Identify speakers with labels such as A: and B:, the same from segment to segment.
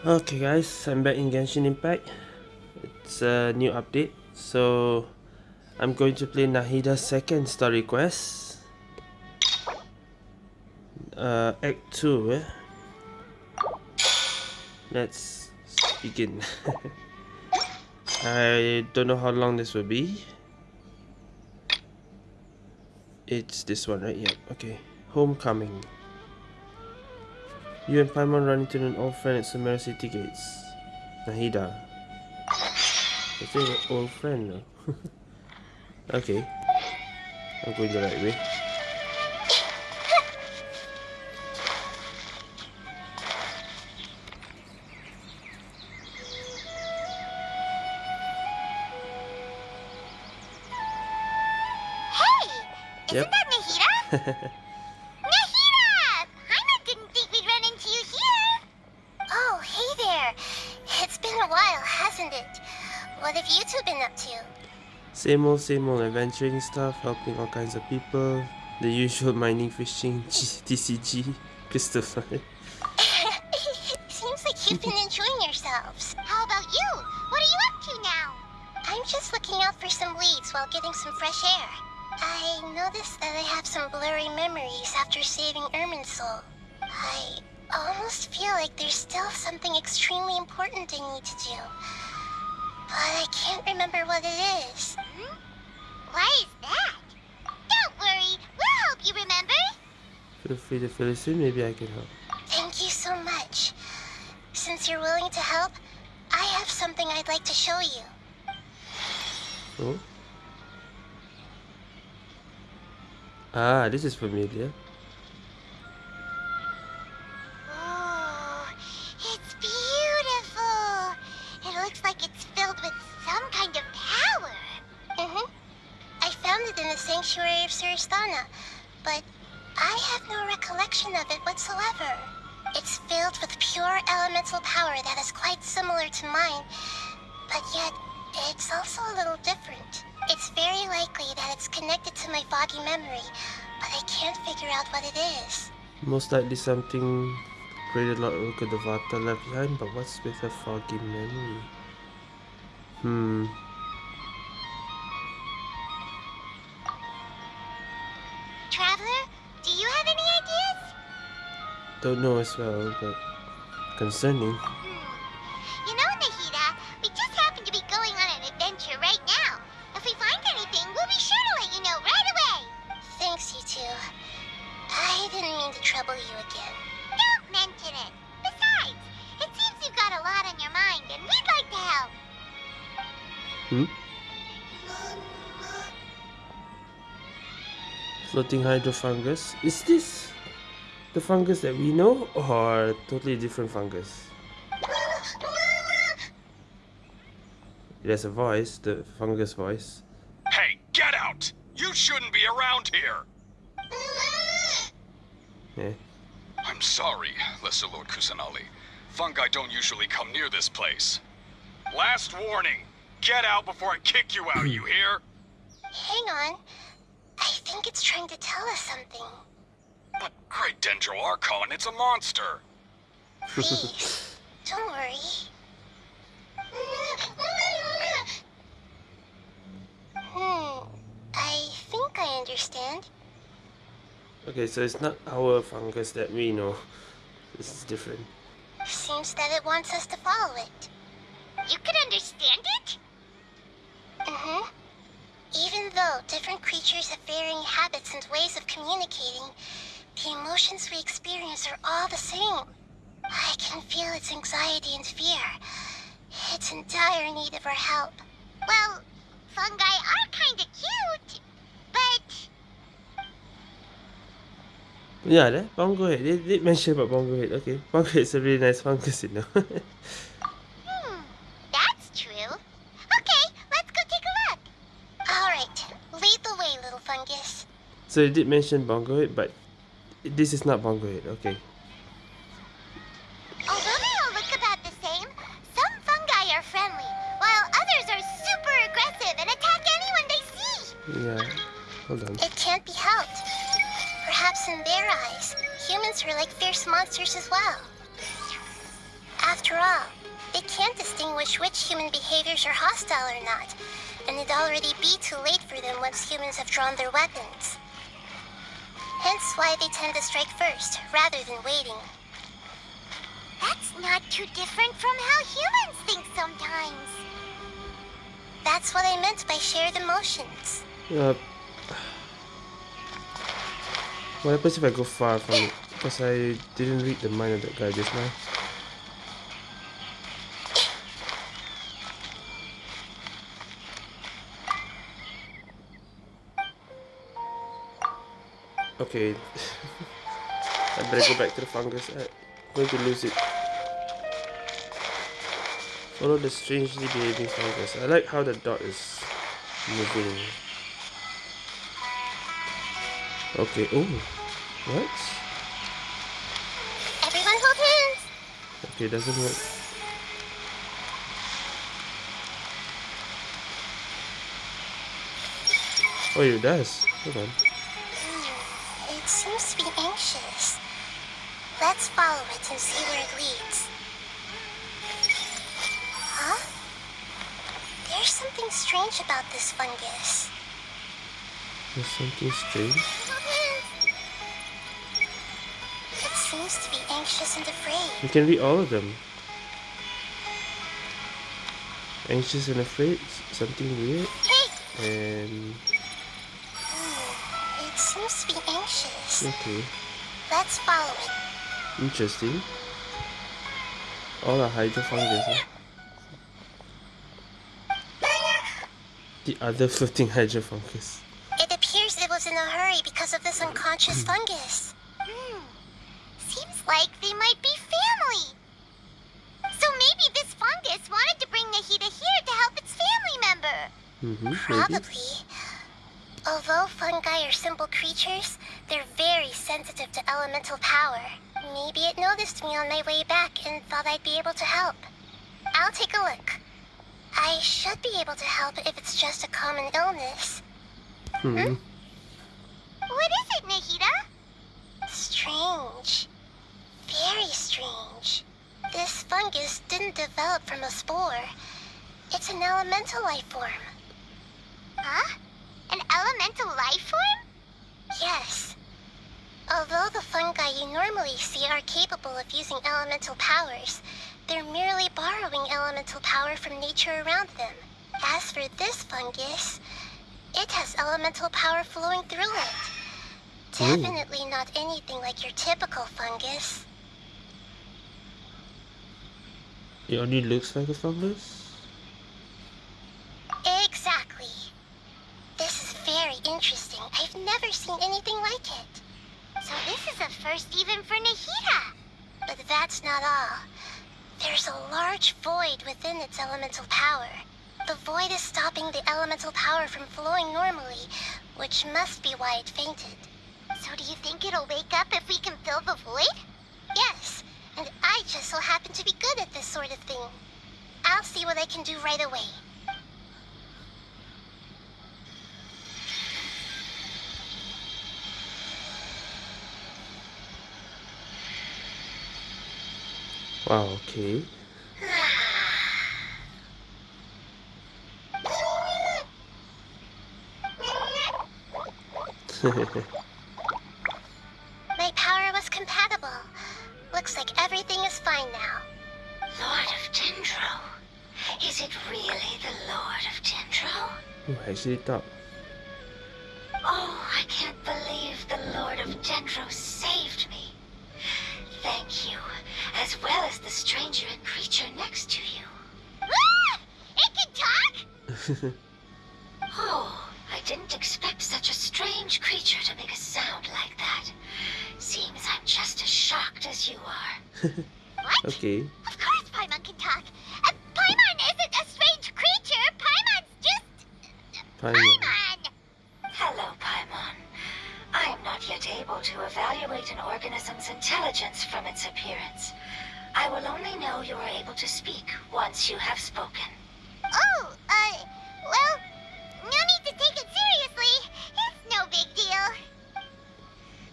A: Okay guys, I'm back in Genshin Impact. It's a new update. So I'm going to play Nahida's second story quest. Uh, Act 2 eh? Let's begin. I don't know how long this will be. It's this one right? Yep, okay. Homecoming. You and Paimon run into an old friend at Sumeru City Gates. Nahida. Is it an old friend though? okay. I'm going the right way.
B: Hey! Isn't
A: Yep.
B: that? Nahida!
A: Same old, same old adventuring stuff, helping all kinds of people. The usual mining, fishing, G TCG, crystal fly.
B: Seems like you've been enjoying yourselves. How about you? What are you up to now? I'm just looking out for some leads while getting some fresh air. I noticed that I have some blurry memories after saving Irminsul. I almost feel like there's still something extremely important I need to do. But I can't remember what it is. Why is that? Don't worry, we'll help you remember.
A: Feel free to fill us in, maybe I can help.
B: Thank you so much. Since you're willing to help, I have something I'd like to show you.
A: Oh? Ah, this is familiar.
B: Power that is quite similar to mine, but yet it's also a little different. It's very likely that it's connected to my foggy memory, but I can't figure out what it is.
A: Most likely something created Lord Rukkhadevata left behind, but what's with a foggy memory? Hmm.
B: Traveler, do you have any ideas?
A: Don't know as well, but concerning.
B: You know, Nahida, we just happen to be going on an adventure right now. If we find anything, we'll be sure to let you know right away. Thanks, you two. I didn't mean to trouble you again. Don't mention it. Besides, it seems you've got a lot on your mind, and we'd like to help.
A: Hmm? Floating hydro fungus. Is this the fungus that we know or totally different fungus? There's a voice, the fungus voice.
C: Hey, get out! You shouldn't be around here!
A: Yeah.
C: I'm sorry, Lesser Lord Kusanali. Fungi don't usually come near this place. Last warning! Get out before I kick you out, you hear?
B: Hang on. I think it's trying to tell us something.
C: But Great Dendro Archon, it's a monster!
B: Please, don't worry. Hmm, I think I understand.
A: Okay, so it's not our fungus that we know. This is different.
B: Seems that it wants us to follow it. You can understand it? Mm-hmm. Even though different creatures have varying habits and ways of communicating, the emotions we experience are all the same. I can feel its anxiety and fear. It's in dire need of our help. Well, fungi are kinda cute, but
A: Yeah, that bongo head. They did mention about bongo head. Okay, bongo head's a really nice fungus, you know.
B: Hmm, that's true. Okay, let's go take a look. All right, lead the way, little fungus.
A: so they did mention bongo head, but this is not bongo head. Okay.
B: Although they all look about the same, some fungi are friendly, while others are super aggressive and attack anyone they see.
A: Yeah. Hold on.
B: It can't be helped. Perhaps in their eyes, humans are like fierce monsters as well. After After all, they can't distinguish which human behaviors are hostile or not, and it'd already be too late for them once humans have drawn their weapons. Hence why they tend to strike first, rather than waiting. That's not too different from how humans think sometimes. That's what I meant by shared emotions.
A: Uh, what happens if I go far from it? Because I didn't read the mind of that guy just now. Okay. I better go back to the fungus. I'm going to lose it. Follow the strangely behaving fungus. I like how the dot is moving. Okay. Oh. What?
B: Everyone hold hands!
A: Okay, doesn't work. Oh, it does. Hold on.
B: It seems to be anxious. Let's follow it and see where it leads. Huh? There's something strange about this fungus.
A: There's something strange.
B: It seems to be anxious and afraid.
A: You can read all of them. Anxious and afraid, something weird,
B: Hey!
A: and
B: It seems to be anxious.
A: okay,
B: Let's follow it.
A: interesting. All hydrofungus. Huh? The other floating hydrofungus.
B: It appears it was in a hurry because of this unconscious fungus. Hmm. Seems like they might be family. So maybe this fungus wanted to bring Nahida here to help its family member.
A: Mm-hmm. Maybe.
B: Probably. Although fungi are simple creatures, they're very sensitive to elemental power. Maybe it noticed me on my way back and thought I'd be able to help. I'll take a look. I should be able to help if it's just a common illness.
A: Hmm.
B: What is it, Nahida? Strange. Very strange. This fungus didn't develop from a spore. It's an elemental life form. Huh? An elemental life form? Yes. Although the fungi you normally see are capable of using elemental powers, they're merely borrowing elemental power from nature around them. As for this fungus, it has elemental power flowing through it.
A: Ooh.
B: Definitely not anything like your typical fungus.
A: It only looks like a fungus.
B: Exactly. This is very interesting. I've never seen anything like it. So this is a first even for Nahida. But that's not all. There's a large void within its elemental power. The void is stopping the elemental power from flowing normally, which must be why it fainted. So do you think it'll wake up if we can fill the void? Yes, and I just so happen to be good at this sort of thing. I'll see what I can do right away.
A: Wow. Okay.
B: My power was compatible. Looks like everything is fine now.
D: Lord of Dendro. Is it really the Lord of Dendro?
A: oh, I actually thought.
D: Oh, I can't believe the Lord of Dendro saved me. Thank you, as well as the stranger and creature next to you.
B: Ah! It can talk?
D: Oh, I didn't expect such a strange creature to make a sound like that. Seems I'm just as shocked as you are.
B: What?
A: Okay.
B: Of course Paimon can talk. Uh, Paimon isn't a strange creature. Paimon's just...
A: Paimon.
B: Paimon!
D: Hello, Paimon. I am not yet able to evaluate an organism's intelligence from its appearance. I will only know you are able to speak once you have spoken.
B: Oh, uh, well, no need to take it seriously. It's no big deal.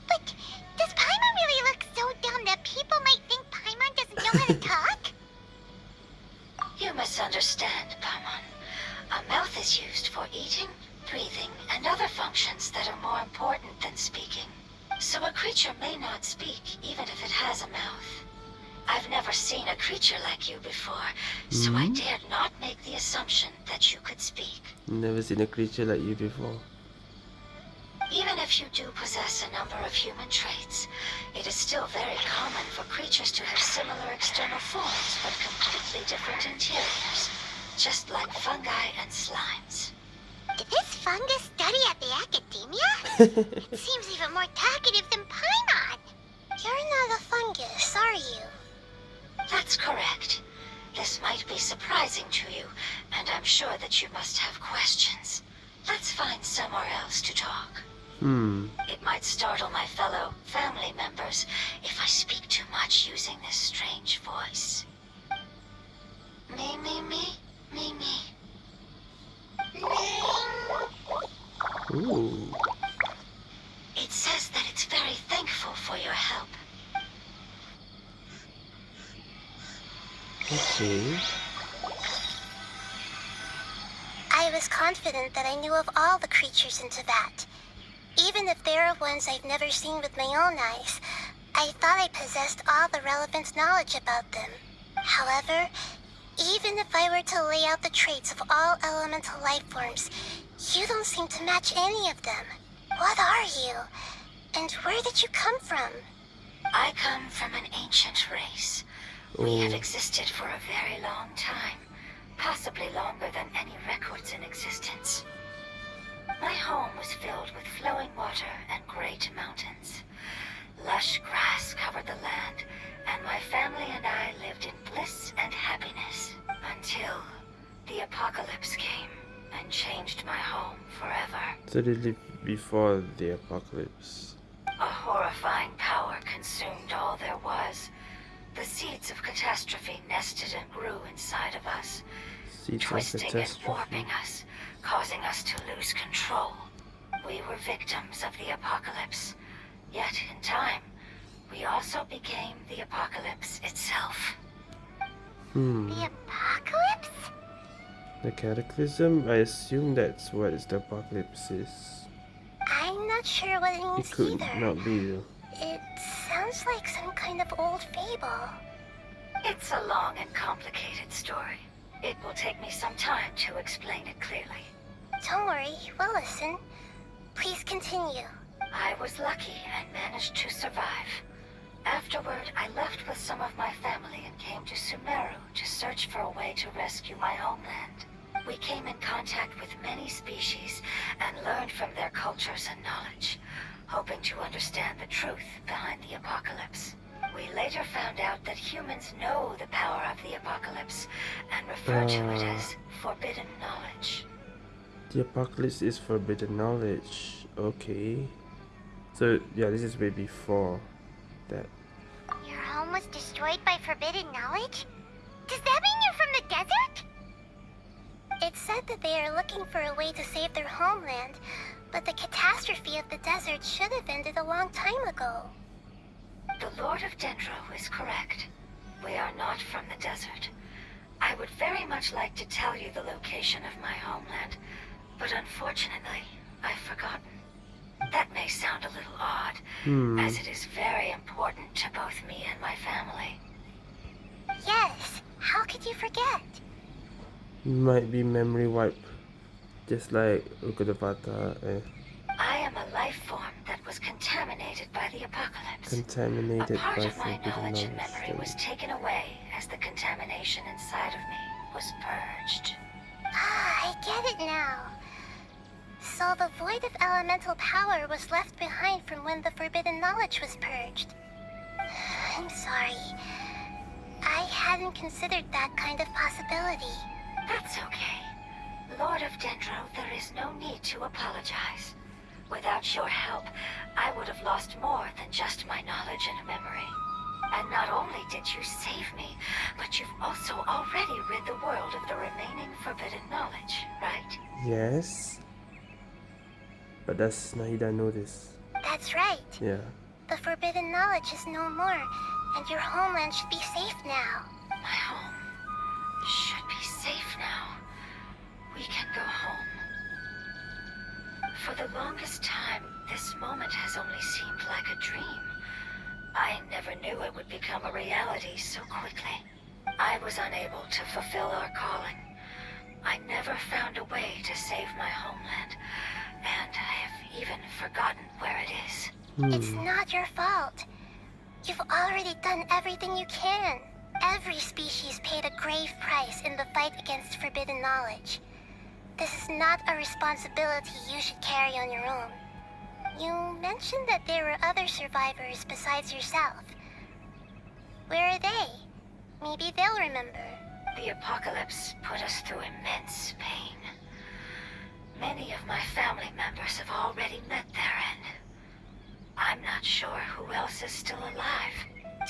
B: But does Paimon really look so dumb that people might think Paimon doesn't know how to talk?
D: You misunderstand, Paimon. A mouth is used for eating breathing, and other functions that are more important than speaking. So a creature may not speak, even if it has a mouth. I've never seen a creature like you before, so mm
A: -hmm.
D: I dared not make the assumption that you could speak.
A: Never seen a creature like you before.
D: Even if you do possess a number of human traits, it is still very common for creatures to have similar external forms but completely different interiors, just like fungi and slimes.
B: Did this fungus study at the Akademiya? it seems even more talkative than Paimon. You're not a fungus, are you?
D: That's correct. This might be surprising to you, and I'm sure that you must have questions. Let's find somewhere else to talk.
A: Hmm.
D: It might startle my fellow family members if I speak too much using this strange voice. Me, me, me, me, me.
A: Ooh.
D: It says that it's very thankful for your help.
A: Okay.
B: I was confident that I knew of all the creatures in Teyvat. Even if there are ones I've never seen with my own eyes, I thought I possessed all the relevant knowledge about them. However, even if I were to lay out the traits of all elemental life forms, you don't seem to match any of them. What are you? And where did you come from?
D: I come from an ancient race. We have
A: Oh.
D: existed for a very long time, possibly longer than any records in existence. My home was filled with flowing water and great mountains. Lush grass covered the land, and my family and I lived in bliss and happiness until the apocalypse came and changed my home forever.
A: So they lived before the apocalypse.
D: A horrifying power consumed all there was. The seeds of catastrophe nested and grew inside of us,
A: Seeds
D: twisting and warping us, causing us to lose control. We were victims of the apocalypse. Yet, in time, we also became the apocalypse itself.
A: Hmm.
B: The apocalypse?
A: The cataclysm? I assume that's what is the apocalypse is.
B: I'm not sure what it means
A: It
B: means
A: could
B: either.
A: not be.
B: It sounds like some kind of old fable.
D: It's a long and complicated story. It will take me some time to explain it clearly.
B: Don't worry, we'll listen. Please continue.
D: I was lucky and managed to survive. Afterward, I left with some of my family and came to Sumeru to search for a way to rescue my homeland. We came in contact with many species and learned from their cultures and knowledge, hoping to understand the truth behind the apocalypse. We later found out that humans know the power of the apocalypse and refer to it
A: Ah.
D: as forbidden knowledge.
A: The apocalypse is forbidden knowledge. Okay. So yeah, this is way before that.
B: Your home was destroyed by forbidden knowledge? Does that mean you're from the desert? It's said that they are looking for a way to save their homeland, but the catastrophe of the desert should have ended a long time ago.
D: The Lord of Dendro is correct. We are not from the desert. I would very much like to tell you the location of my homeland, but unfortunately, I've forgotten. That may sound a little odd,
A: Hmm.
D: as it is very important to both me and my family.
B: Yes, how could you forget?
A: Might be memory wipe. Just like Rukkhadevata eh,
D: I am a life form that was contaminated by the apocalypse.
A: contaminated
D: a part
A: by
D: of my knowledge and
A: knowledge.
D: memory was taken away as the contamination inside of me was purged.
B: Ah, I get it now. So the void of elemental power was left behind from when the forbidden knowledge was purged. I'm sorry. I hadn't considered that kind of possibility.
D: That's okay. Lord of Dendro, there is no need to apologize. Without your help, I would have lost more than just my knowledge and memory. And not only did you save me, but you've also already rid the world of the remaining forbidden knowledge, right?
A: Yes. But does Nahida know this?
B: That's right.
A: Yeah.
B: The forbidden knowledge is no more, and your homeland should be safe now.
D: My home should be safe now. We can go home. For the longest time, this moment has only seemed like a dream. I never knew it would become a reality so quickly. I was unable to fulfill our calling. I never found a way to save my homeland, and I have even forgotten where it is. Hmm.
B: It's not your fault. You've already done everything you can. Every species paid a grave price in the fight against forbidden knowledge. This is not a responsibility you should carry on your own. You mentioned that there were other survivors besides yourself. Where are they? Maybe they'll remember.
D: The apocalypse put us through immense pain. Many of my family members have already met their end. I'm not sure who else is still alive.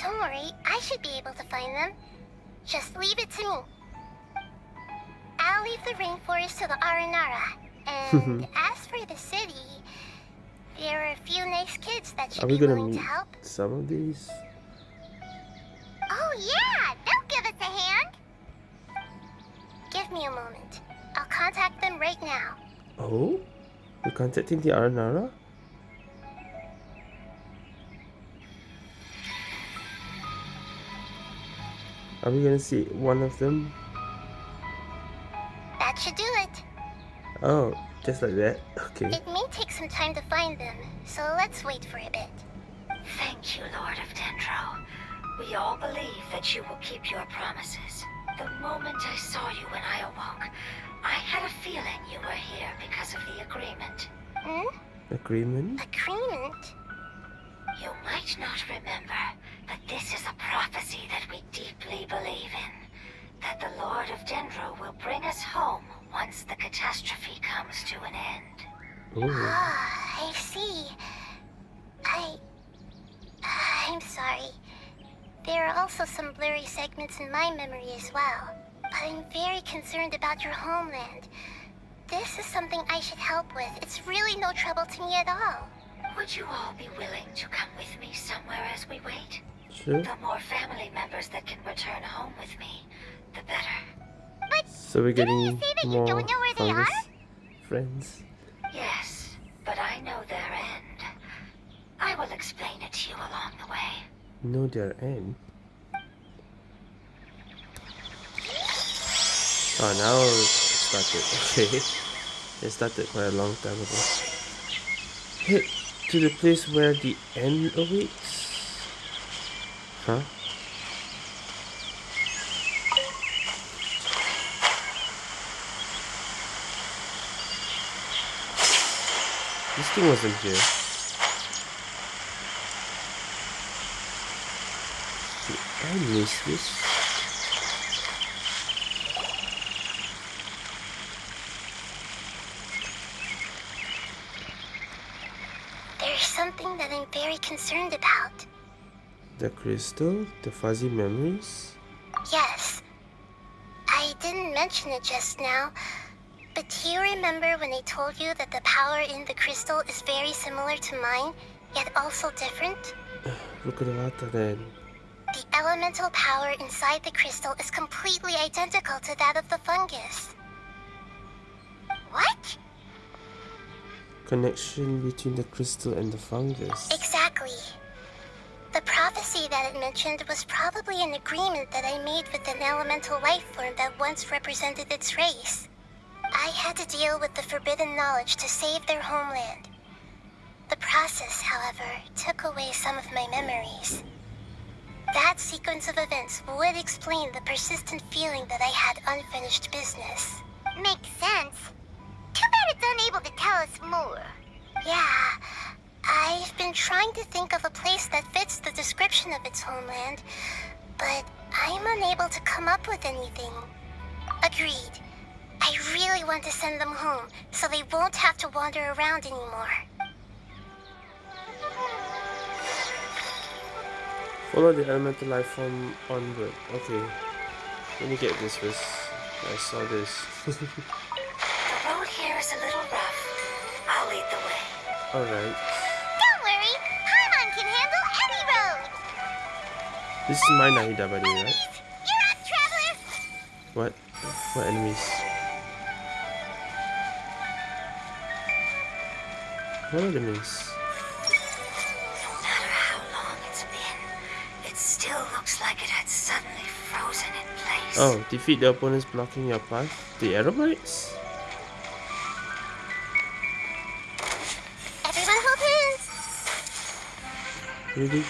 B: Don't worry, I should be able to find them. Just leave it to me. I'll leave the rainforest to the Aranara. And as for the city, there are a few nice kids that should
A: Are we
B: be
A: gonna
B: willing
A: meet
B: to help.
A: some of these?
B: Oh yeah, they'll give us a hand. Give me a moment. I'll contact them right now.
A: Oh? You're contacting the Aranara? Are we gonna see one of them?
B: That should do it.
A: Oh, just like that? Okay.
B: It may take some time to find them, so let's wait for a bit.
D: Thank you, Lord of Dendro. We all believe that you will keep your promises. The moment I saw you when I awoke, I had a feeling you were here because of the agreement.
B: Hmm?
A: Agreement?
B: Agreement?
D: You might not remember, but this is a prophecy that we deeply believe in. That the Lord of Dendro will bring us home once the catastrophe comes to an end.
A: Oh.
B: Ah, I see. I... I'm sorry. There are also some blurry segments in my memory as well. But I'm very concerned about your homeland. This is something I should help with. It's really no trouble to me at all.
D: Would you all be willing to come with me somewhere as we wait?
A: Sure.
D: The more family members that can return home with me, the better.
B: But
A: So we're
B: Didn't you
A: getting
B: say that you
A: more
B: don't know where they are?
A: friends.
D: Yes, but I know their end. I will explain it to you along the way.
A: Know their end. Oh, ah, now it started. Okay. It started quite a long time ago. Head to the place where the end awaits. Huh? This thing wasn't here. Did I miss this?
B: there's something that I'm very concerned about.
A: The crystal? The fuzzy memories?
B: Yes. I didn't mention it just now, but do you remember when I told you that the power in the crystal is very similar to mine, yet also different?
A: Look at the water then.
B: The elemental power inside the crystal is completely identical to that of the fungus. What?
A: Connection between the crystal and the fungus.
B: Exactly. The prophecy that it mentioned was probably an agreement that I made with an elemental life form that once represented its race. I had to deal with the forbidden knowledge to save their homeland. The process, however, took away some of my memories. That sequence of events would explain the persistent feeling that I had unfinished business. Makes sense. Too bad it's unable to tell us more. Yeah, I've been trying to think of a place that fits the description of its homeland, but I'm unable to come up with anything. Agreed. I really want to send them home, so they won't have to wander around anymore.
A: Follow the elemental life form onward. Okay. Let me get this first. I saw this.
D: The road here is a little rough. I'll lead the way.
A: Alright.
B: Don't worry, Paimon can handle any road.
A: This is my Nahida by the way, right?
B: Enemies, you're up, traveler.
A: What? What enemies? What enemies?
D: No matter suddenly frozen in place.
A: Oh, defeat the opponents blocking your path. The Aerobites?
B: Everyone hold hands.
A: Really?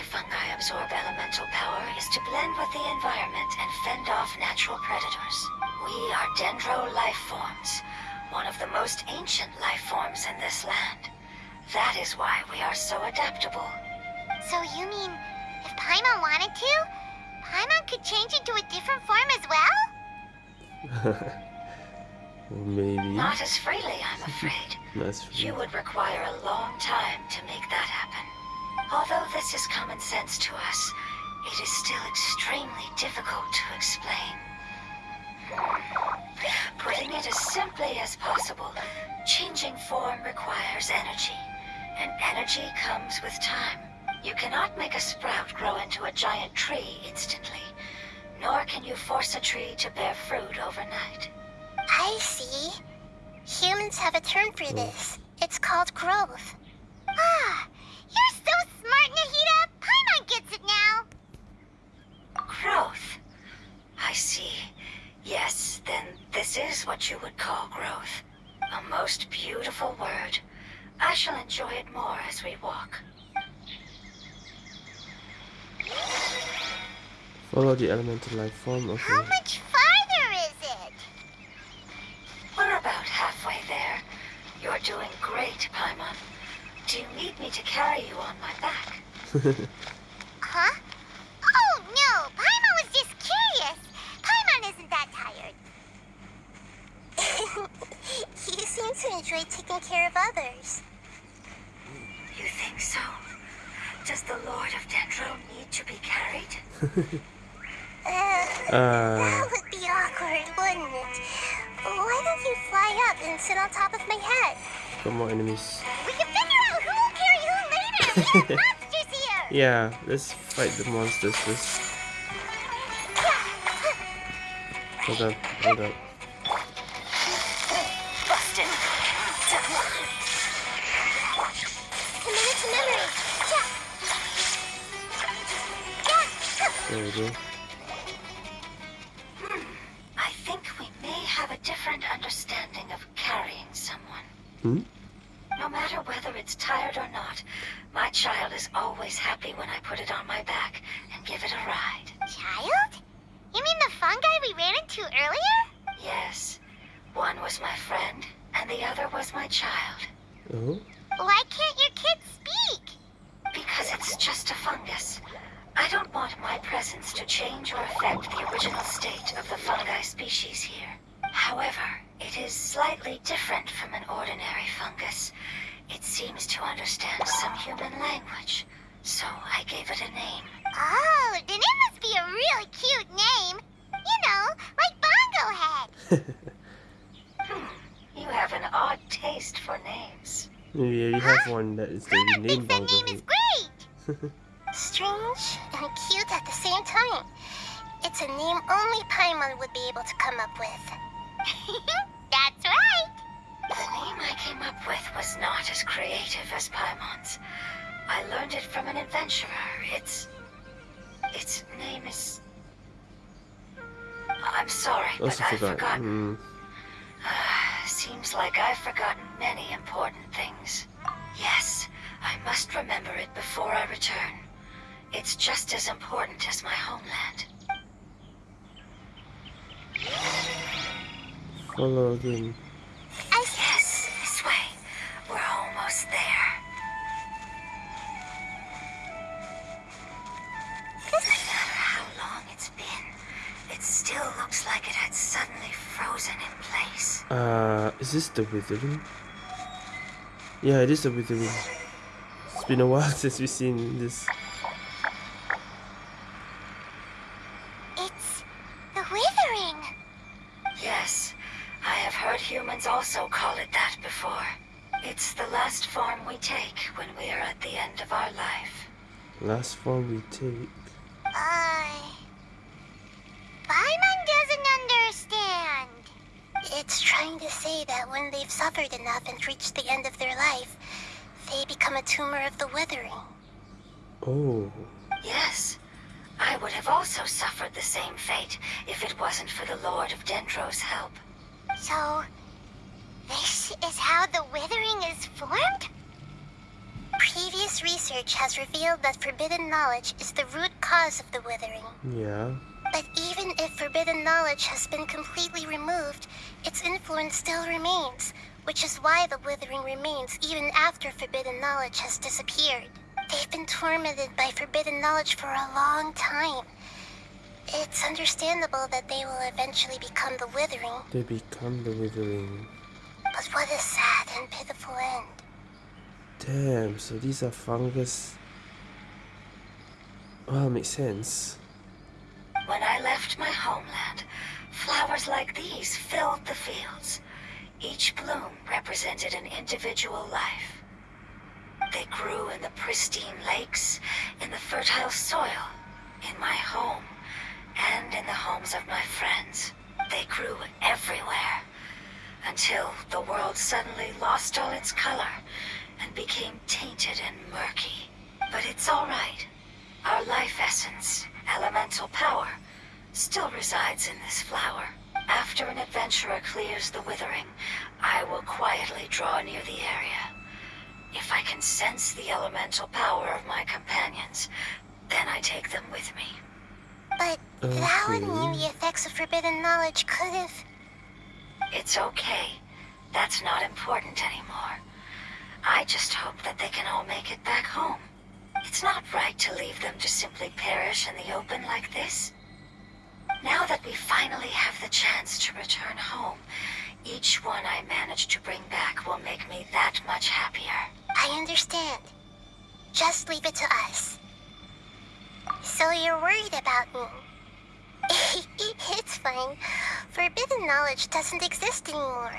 D: Why fungi absorb elemental power is to blend with the environment and fend off natural predators. We are dendro life forms, one of the most ancient life forms in this land. That is why we are so adaptable.
B: So you mean, if Paimon wanted to, Paimon could change into a different form as well?
A: Maybe.
D: Not as freely, I'm afraid.
A: That's
D: You would require a long time to make that happen. Although this is common sense to us, it is still extremely difficult to explain. Putting it as simply as possible, changing form requires energy, and energy comes with time. You cannot make a sprout grow into a giant tree instantly, nor can you force a tree to bear fruit overnight.
B: I see. Humans have a term for this. It's called growth. Ah, you're so smart, Nahida. Paimon gets it now.
D: Growth. I see. Yes, then this is what you would call growth. A most beautiful word. I shall enjoy it more as we walk.
A: Follow the elemental life form.
B: of
A: Okay.
B: How much farther is it?
D: We're about halfway there. You're doing great, Paimon. Do you need me to carry you on my back?
B: Huh? Oh, no. Paimon was just curious. Paimon isn't that tired. you seem to enjoy taking care of others.
D: You think so? Does the Lord of Dendro need to be carried?
B: Uh,
A: Uh,
B: that would be awkward, wouldn't it? Why don't you fly up and sit on top of my head?
A: got more enemies.
B: We can figure out who will carry who later. We have monsters here.
A: Yeah, let's fight the monsters first. Hold up, hold up.
D: Busted.
B: Committed to memory. Yeah. Yeah.
A: There we go.
D: I think we may have a different understanding of carrying someone.
A: Hmm?
D: No matter whether it's tired or not, my child is always happy when I put it on my back and give it a ride.
B: Child? You mean the fungi we ran into earlier?
D: Yes, one was my friend, and the other was my child.
A: Oh?
B: Why can't your kid speak?
D: Because it's just a fungus. I don't want my presence to change or affect the original state of the fungi species here. However, it is slightly different from an ordinary fungus. It seems to understand some human language, so I gave it a name.
B: Oh, then it must be a really cute name. You know, like Bongo Head.
D: Hmm, you have an odd taste for names.
A: We already have one that is the
B: Paimon
A: name
B: thinks that
A: Bongo
B: name is great. Strange and cute at the same time. It's a name only Paimon would be able to come up with. That's right.
D: The name I came up with was not as creative as Paimon's. I learned it from an adventurer. Its... Its name is... I'm sorry, but
A: Also
D: I've
A: forgot.
D: forgotten.
A: Hmm.
D: Seems like I've forgotten many important things. Yes, I must remember it before I return. It's just as important as my homeland.
A: Follow again.
D: Yes, this way. We're almost there. No matter how long it's been, it still looks like it had suddenly frozen in place.
A: Uh, is this the withering? Yeah, it is the withering. It's been a while since we've seen this.
B: It's the withering.
D: Yes, I have heard humans also call it that before. It's the last form we take when we are at the end of our life.
A: Last form we take.
B: Uh. Paimon doesn't understand. It's trying to say that when they've suffered enough and reached the end of their life, they become a tumor of the withering.
A: Oh.
D: Yes, I would have also suffered the same fate if it wasn't for the Lord of Dendro's help.
B: So, this is how the withering is formed? Previous research has revealed that forbidden knowledge is the root cause of the withering.
A: Yeah.
B: But even if forbidden knowledge has been completely removed, its influence still remains, which is why the withering remains even after forbidden knowledge has disappeared. They've been tormented by forbidden knowledge for a long time. It's understandable that they will eventually become the withering,
A: They become the withering.
B: But what a sad and pitiful end.
A: Damn, so these are fungus. Well, makes sense.
D: When I left my homeland, flowers like these filled the fields. Each bloom represented an individual life. They grew in the pristine lakes, in the fertile soil, in my home, and in the homes of my friends. They grew everywhere, until the world suddenly lost all its color and became tainted and murky. But it's all right. Our life essence, elemental power, still resides in this flower. After an adventurer clears the withering, I will quietly draw near the area. If I can sense the elemental power of my companions, then I take them with me.
B: But that would
A: Okay.
B: mean the effects of forbidden knowledge could have.
D: It's okay. That's not important anymore. I just hope that they can all make it back home. It's not right to leave them to simply perish in the open like this. Now that we finally have the chance to return home, each one I manage to bring back will make me that much happier.
B: I understand. Just leave it to us. So you're worried about me? it's fine. Forbidden knowledge doesn't exist anymore.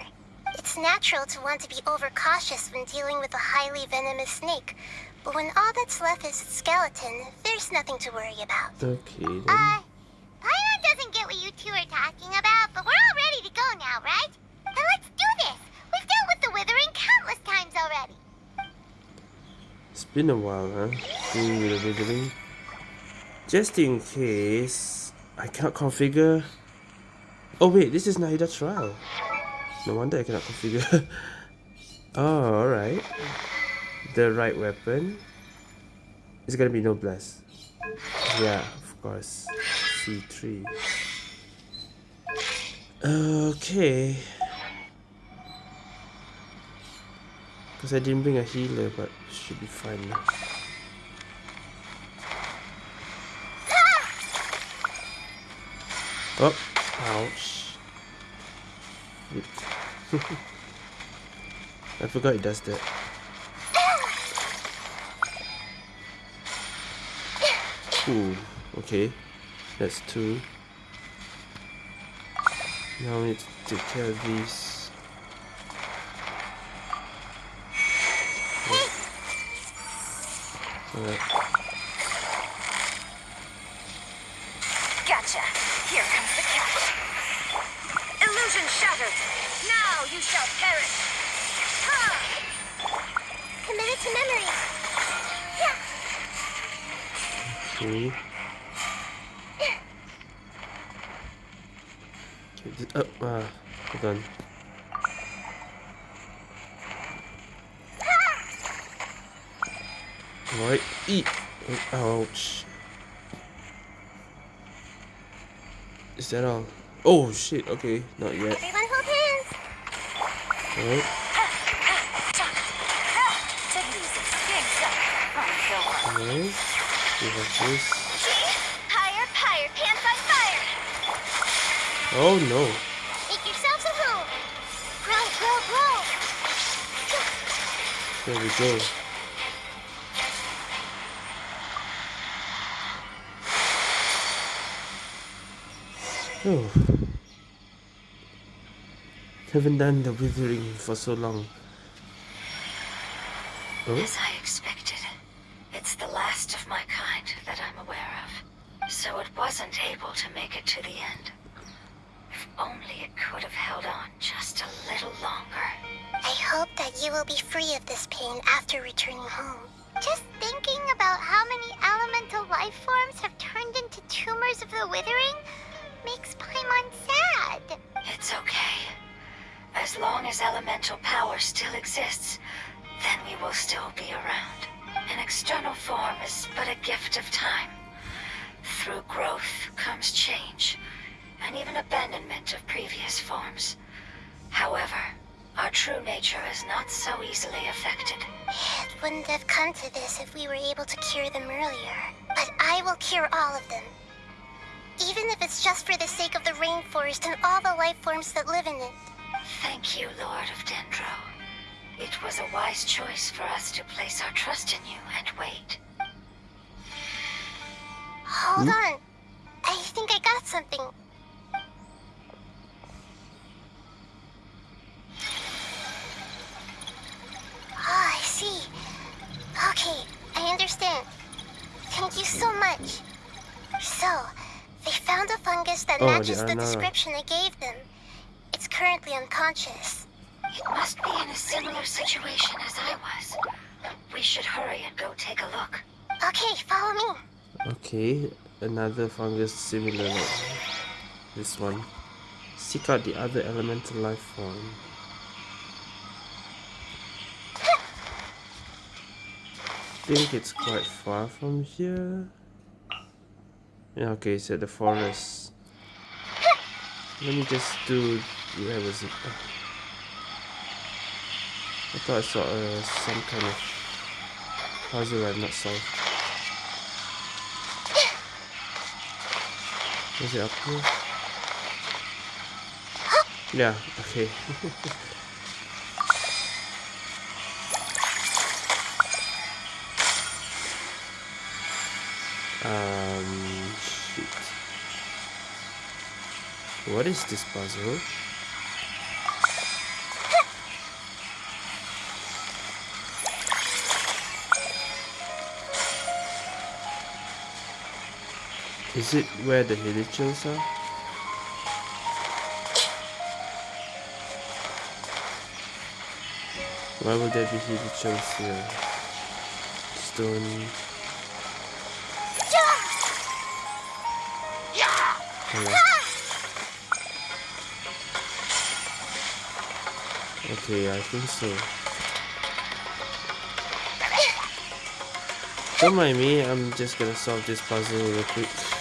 B: It's natural to want to be overcautious when dealing with a highly venomous snake, but when all that's left is its skeleton, there's nothing to worry about.
A: Okay then.
B: Uh, Paimon doesn't get what you two are talking about, but we're all ready to go now, right? Then let's do this. We've dealt with the withering countless times already.
A: It's been a while, huh? Doing the withering. Just in case I cannot configure. Oh wait, this is Nahida trial. No wonder I cannot configure. oh, alright. The right weapon. It's gonna be no blast. Yeah, of course. C3. Okay. Because I didn't bring a healer, but should be fine now. Oh, ouch. I forgot it does that. Ooh, okay. That's two. Now we need to take care of these. Alright.
E: Gotcha. Here comes the catch. Illusion shattered. Now you shall perish.
B: committed to memory. Yeah.
A: Okay. Okay, th- oh, ah, hold on. Right, eat. Ouch. Is that all? Oh shit, okay, not yet.
D: Worry.
A: alright. We this.
B: Higher, higher, pants on fire.
A: Oh no.
B: Make yourselves a home. Grow, grow, grow.
A: There we go. Oh. Haven't done the withering for so long. Oh, Another fungus similar this one. Seek out the other elemental life form. think it's quite far from here. Yeah, okay, it's at the forest. Let me just do. Where was it? Oh. I thought I saw uh, some kind of puzzle I've not solved. Is it up here? Yeah, okay. um, shit. What is this puzzle? Is it where the villagers are? Why would there be villagers here? Stone. Okay, I think so. Don't mind me, I'm just gonna solve this puzzle real quick.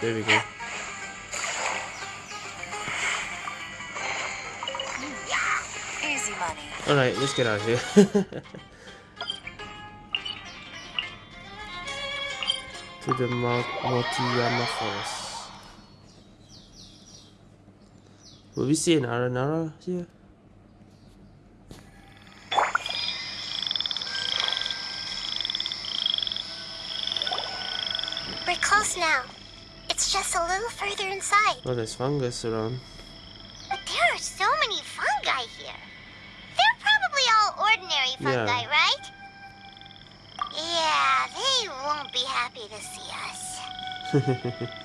A: there we go.
D: Easy money.
A: Alright, let's get out of here. to the Mount Mawtiyima Forest. Will we see an Aranara here?
B: We're close now. It's just a little further inside.
A: Oh, there's fungus around.
B: But there are so many fungi here. They're probably all ordinary fungi,
A: Yeah.
B: right? Yeah, they won't be happy to see us.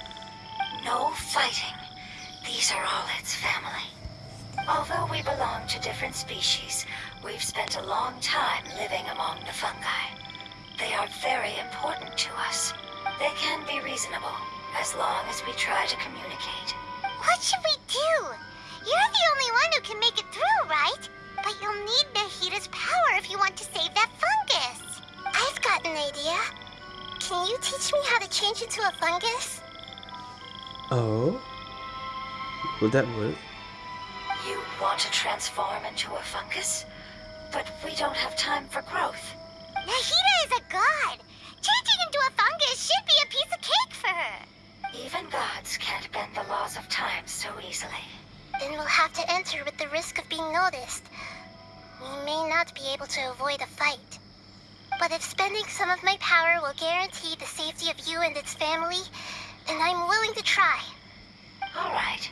D: No fighting. These are all its family. Although we belong to different species, we've spent a long time living among the fungi. They are very important to us. They can be reasonable, as long as we try to communicate.
B: What should we do? You're the only one who can make it through, right? But you'll need Nahida's power if you want to save that fungus. I've got an idea. Can you teach me how to change into a fungus?
A: Oh? Will that work?
D: You want to transform into a fungus? But we don't have time for growth. So easily.
B: Then we'll have to enter with the risk of being noticed. We may not be able to avoid a fight. But if spending some of my power will guarantee the safety of you and its family, then I'm willing to try.
D: All right.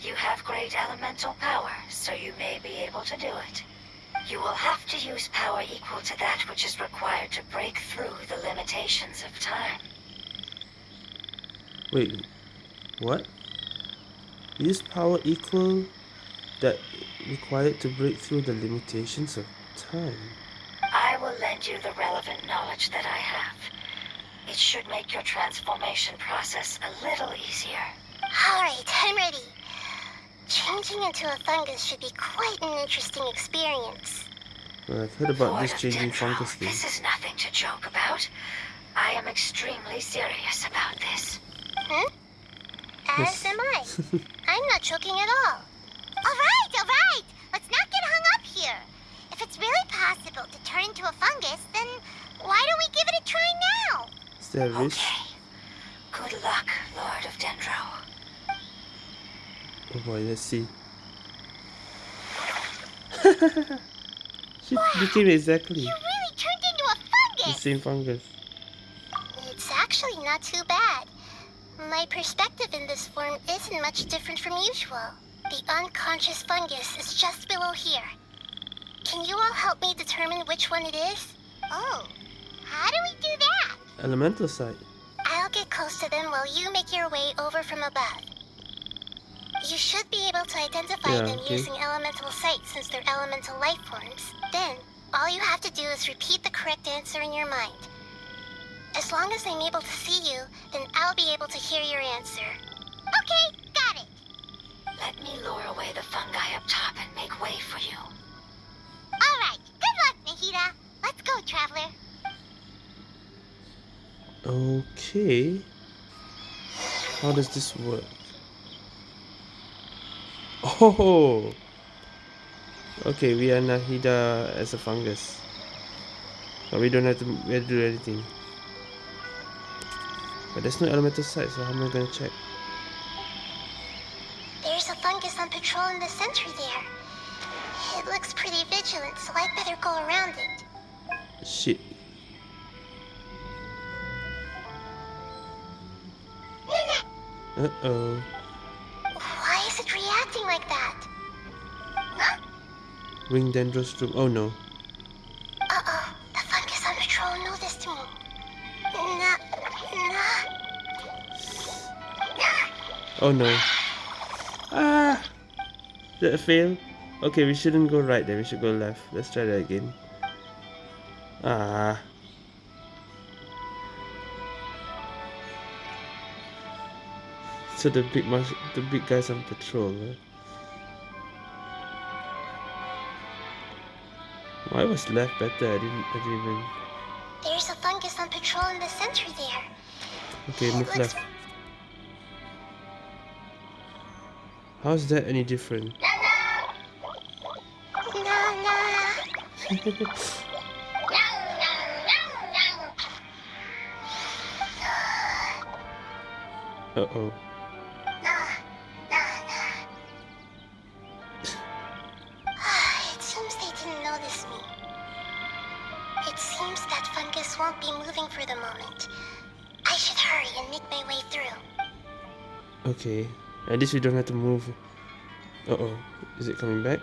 D: You have great elemental power, so you may be able to do it. You will have to use power equal to that which is required to break through the limitations of time.
A: Wait, what? Use power equal that required to break through the limitations of time.
D: I will lend you the relevant knowledge that I have. It should make your transformation process a little easier.
B: Alright, I'm ready. Changing into a fungus should be quite an interesting experience.
A: Well, I've heard about
D: Lord
A: this changing
D: Dendro,
A: fungus thing.
D: This is nothing to joke about. I am extremely serious about this.
B: Hmm? As am I. I'm not choking at all. Alright, alright! Let's not get hung up here. If it's really possible to turn into a fungus, then why don't we give it a try now?
A: Is there a risk?
D: Okay. Good luck, Lord of Dendro.
A: Oh boy, let's see. she became exactly
B: You really turned into a
A: the
B: fungus!
A: same fungus.
B: It's actually not too bad. My perspective in this form isn't much different from usual. The unconscious fungus is just below here. Can you all help me determine which one it is? Oh, how do we do that?
A: Elemental sight.
B: I'll get close to them while you make your way over from above. You should be able to identify
A: Yeah,
B: them
A: okay.
B: using elemental sight since they're elemental life forms. Then, all you have to do is repeat the correct answer in your mind. As long as I'm able to see you, then I'll be able to hear your answer. Okay, got it.
D: Let me lure away the fungi up top and make way for you.
B: All right, good luck, Nahida. Let's go, traveler.
A: Okay. How does this work? Oh! Okay, we are Nahida as a fungus. But we don't have to, we have to do anything. But there's no elemental site, so how am I gonna check?
B: There's a fungus on patrol in the center there. It looks pretty vigilant, so I'd better go around it.
A: Shit. Uh-oh.
B: Why is it reacting like that? Huh?
A: Ring Dendrostrum. Oh no.
B: Uh-oh, the fungus on patrol noticed me.
A: Oh no. Ah! Did it fail? Okay, we shouldn't go right then, we should go left. Let's try that again. Ah. So the big mus- the big guys on patrol. Huh? Why was left better? I didn't I didn't even
B: There's a fungus on patrol in the center there.
A: Okay, move left. How's that any different? Uh-oh.
B: It seems they didn't notice me. It seems that fungus won't be moving for the moment. Hurry and make my way through.
A: Okay. At least we don't have to move. Uh-oh. Is it coming back?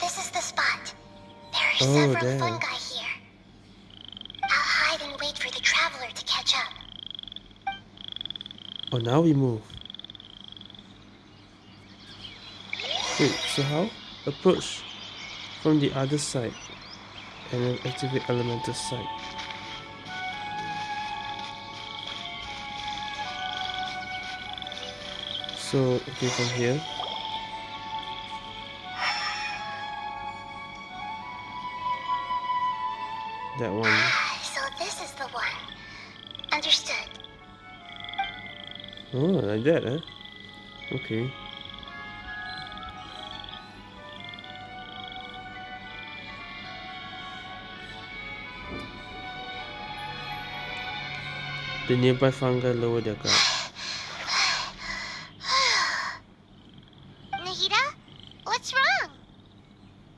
B: This is the spot. There are
A: Oh,
B: several
A: there.
B: fungi here. I'll hide and wait for the traveler to catch up.
A: Oh, now we move. Wait, so how? Approach from the other side and then activate elemental sight. So, okay, from here. That one.
B: Ah, so this is the one. Understood.
A: Oh, like that, huh? Okay. The nearby fungi lower their guard.
B: Nahida? What's wrong?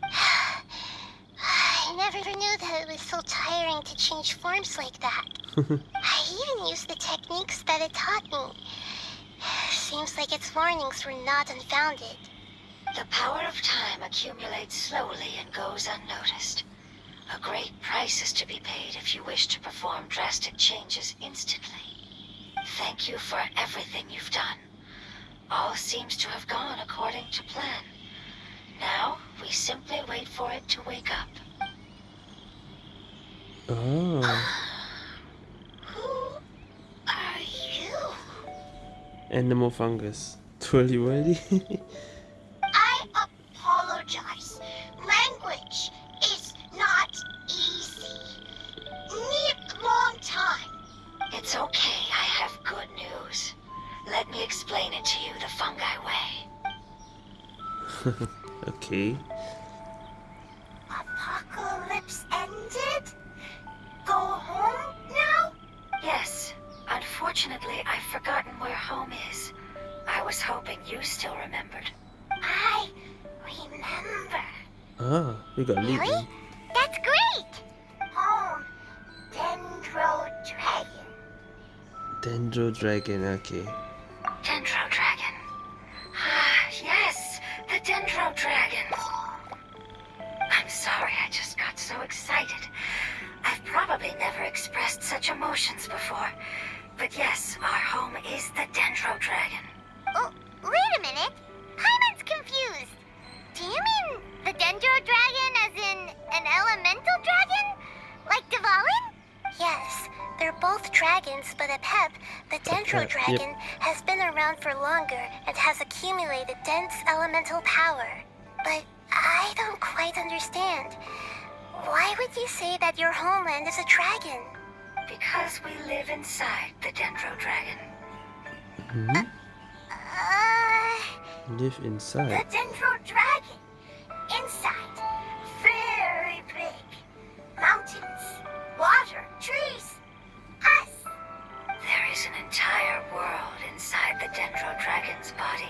B: I never knew that it was so tiring to change forms like that. I even used the techniques that it taught me. Seems like its warnings were not unfounded.
D: The power of time accumulates slowly and goes unnoticed. Great price is to be paid if you wish to perform drastic changes instantly. Thank you for everything you've done. All seems to have gone according to plan. Now, we simply wait for it to wake up.
A: Oh, ah,
B: Who are you?
A: animal fungus. Twirly whirly.
B: dragon.
A: Dendro
B: Apep,
A: yep.
B: Dragon, has been around for longer and has accumulated dense elemental power. But I don't quite understand. Why would you say that your homeland is a dragon?
D: Because we live inside the Dendro Dragon.
A: Hmm?
B: Uh...
A: Live inside? The.
B: Dendro Dragon. Inside. Very big. Mountains. Water. Trees.
D: Inside the Dendro Dragon's body.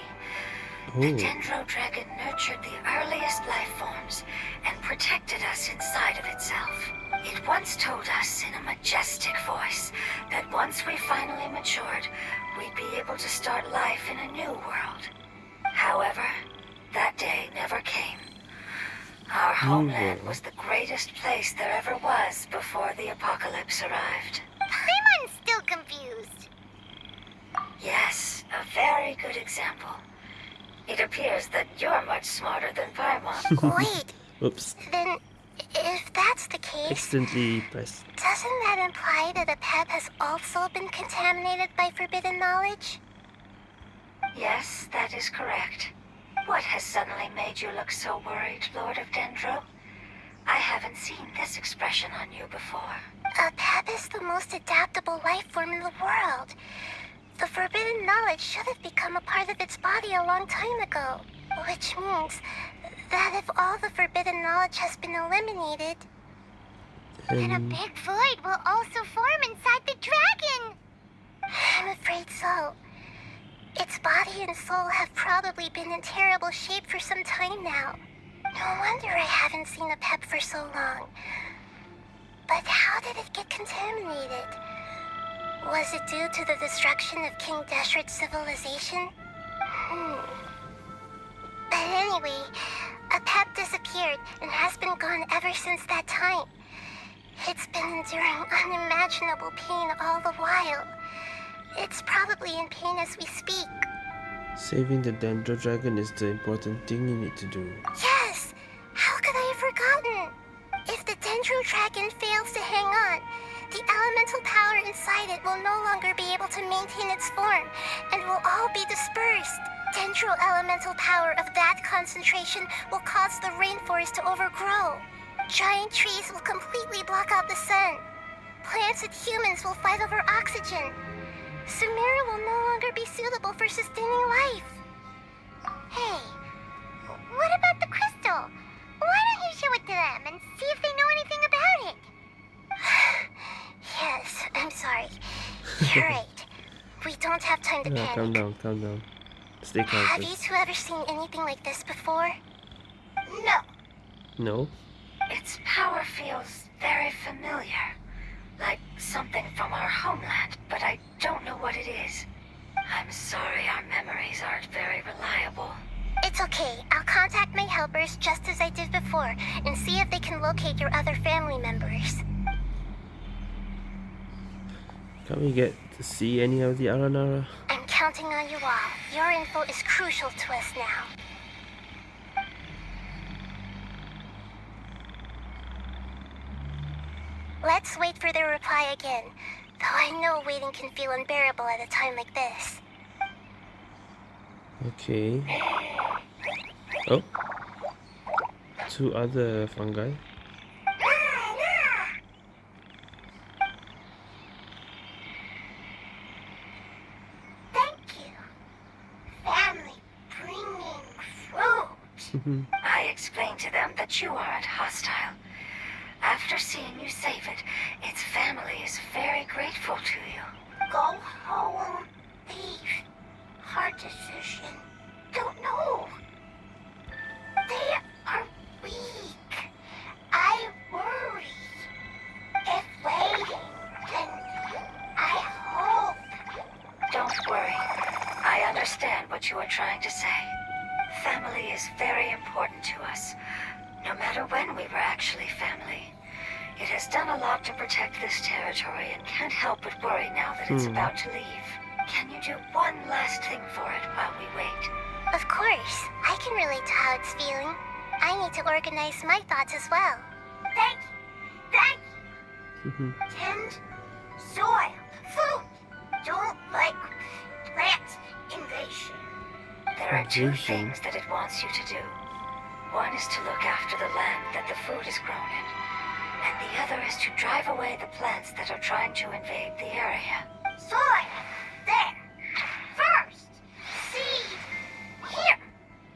D: The
A: Oh,
D: Dendro Dragon nurtured the earliest life forms and protected us inside of itself. It once told us in a majestic voice that once we finally matured, we'd be able to start life in a new world. However, that day never came. Our homeland
A: world.
D: was the greatest place there ever was before the apocalypse arrived.
B: Paimon's still confused.
D: Yes, a very good example. It appears that you're much smarter than Paimon.
B: Wait,
A: oops.
B: then if that's the case,
A: Accidentally pressed.
B: doesn't that imply that Apep has also been contaminated by forbidden knowledge?
D: yes, that is correct. What has suddenly made you look so worried, Lord of Dendro? I haven't seen this expression on you before.
B: A Apep is the most adaptable life form in the world. The forbidden knowledge should have become a part of its body a long time ago. Which means that if all the forbidden knowledge has been eliminated, then a
A: um,
B: big void will also form inside the dragon. I'm afraid so. Its body and soul have probably been in terrible shape for some time now. No wonder I haven't seen Apep for so long. But how did it get contaminated? Was it due to the destruction of King Deshret's civilization? Hmm. But anyway, Apep disappeared and has been gone ever since that time. It's been enduring unimaginable pain all the while. It's probably in pain as we speak.
A: saving the Dendro Dragon is the important thing you need to do.
B: Yes! How could I have forgotten? If the Dendro Dragon fails to hang on, the elemental power inside it will no longer be able to maintain its form and will all be dispersed. Dendro elemental power of that concentration will cause the rainforest to overgrow. Giant trees will completely block out the sun. Plants and humans will fight over oxygen. Sumeru will no longer be suitable for sustaining life. Hey, what about the crystal? Why don't you show it to them and see if they know anything about it? Yes, I'm sorry. You're right. We don't have time to
A: Yeah, calm down, calm down. Stay calm,
B: Have you two ever seen anything like this before? No.
A: No?
D: Its power feels very familiar. Like something from our homeland, but I don't know what it is. I'm sorry our memories aren't very reliable.
B: It's okay. I'll contact my helpers just as I did before and see if they can locate your other family members.
A: Can't we get to see any of the Aranara?
B: I'm counting on you all. Your info is crucial to us now. Let's wait for their reply again. Though I know waiting can feel unbearable at a time like this.
A: Okay. Oh. Two other fungi.
B: Thank you. Family bringing fruit.
D: I explained to them that you aren't hostile. After seeing you save it, its family is very grateful to you.
B: Go home. Leave. Hard decision. Don't know. They are weak. I worry. If waiting, then I hope.
D: Don't worry. I understand what you are trying to say. Family is very important to us, no matter when we were actually family. It has done a lot to protect this territory and can't help but worry now that it's
A: Hmm.
D: about to leave. Can you do one last thing for it while we wait?
B: Of course, I can relate to how it's feeling. I need to organize my thoughts as well. Thank you. Thank you. Tend soil, food. Don't like plant invasion.
D: There are two things that it wants you to do. One is to look after the land that the food is grown in, and the other is to drive away the plants that are trying to invade the area.
B: Soil. There. First. Seed. Here.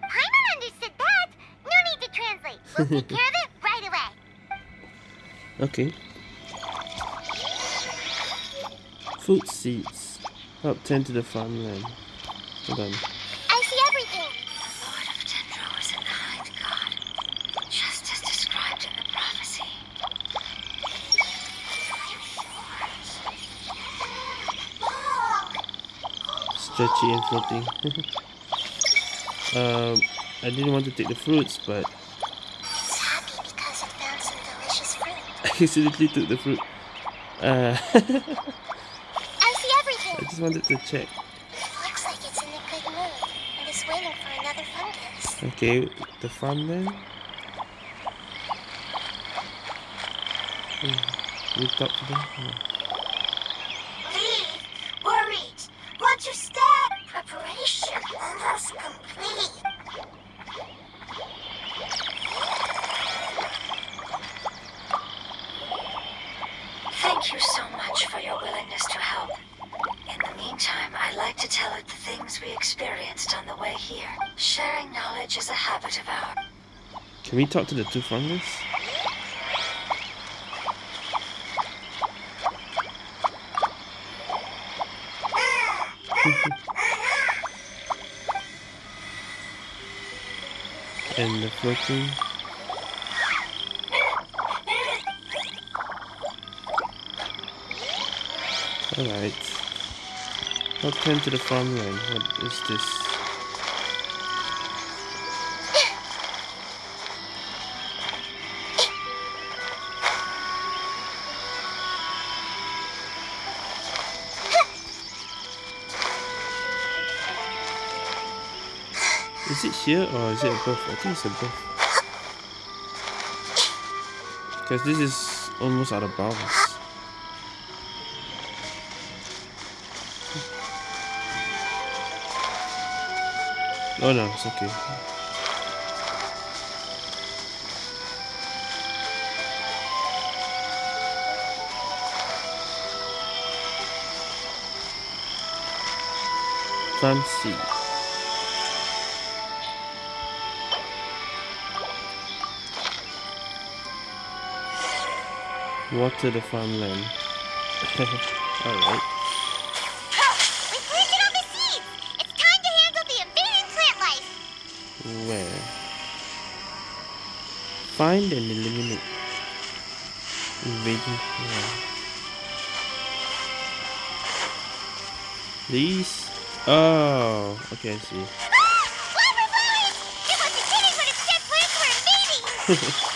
B: Paimon understood that. No need to translate. We'll take care of it right away.
A: Okay. Food seeds. Help tend to the farmland. Hold on. Stretchy and floating. um, I didn't want to take the fruits, but
B: It's happy because it found some delicious fruit.
A: I accidentally took the fruit. Uh,
B: I see everything.
A: I just wanted to check.
B: Looks like it's in a good mood and is waiting for another fungus.
A: Okay, the farmland. Hmm, we talk to them? No. Can we talk to the two fungus? and the floating Alright. Let's turn to the farmland. What is this? Here or is it above? I think it's above. Because this is almost out of bounds. Oh no, it's okay. Fancy. Water the farmland. Alright.
B: We planted all the seeds! It's time to handle the invading plant life!
A: Where? Find and eliminate. Invading plant. These? Oh, okay, I see.
B: Ah! Flower flowers! It wasn't kidding when it said plants were invading!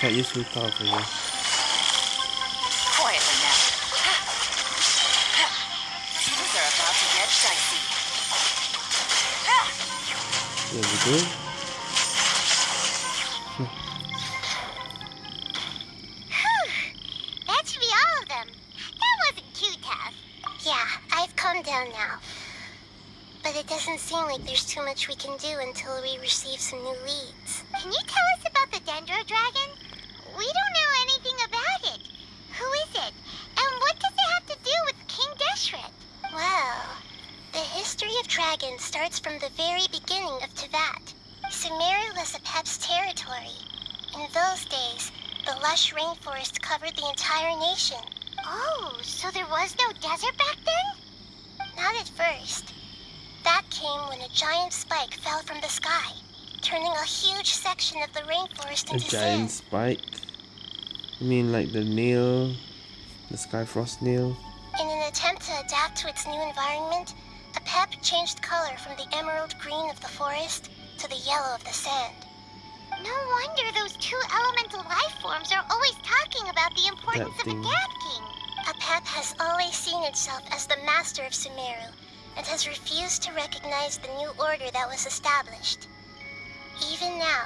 B: Okay, pretty little. Yeah.
A: Can't use power for you.
D: Quietly now. Things are about to get dicey.
A: There we go.
B: That should be all of them. That wasn't too tough. Yeah, I've calmed down now. But it doesn't seem like there's too much we can do until we receive some new leads. Can you tell us about the Dendro Dragon? We don't know anything about it. Who is it? And what does it have to do with King Deshret? Well, the history of dragons starts from the very beginning of Teyvat. Sumeru was Apep's territory. In those days, the lush rainforest covered the entire nation. Oh, so there was no desert back then? Not at first. That came when a giant spike fell from the sky, turning a huge section of the rainforest into sand.
A: A giant
B: sand.
A: spike. You mean, like the nail, the sky frost nail.
B: In an attempt to adapt to its new environment, Apep changed color from the emerald green of the forest to the yellow of the sand. No wonder those two elemental life forms are always talking about the importance of
A: thing.
B: adapting. Apep has always seen itself as the master of Sumeru and has refused to recognize the new order that was established. Even now,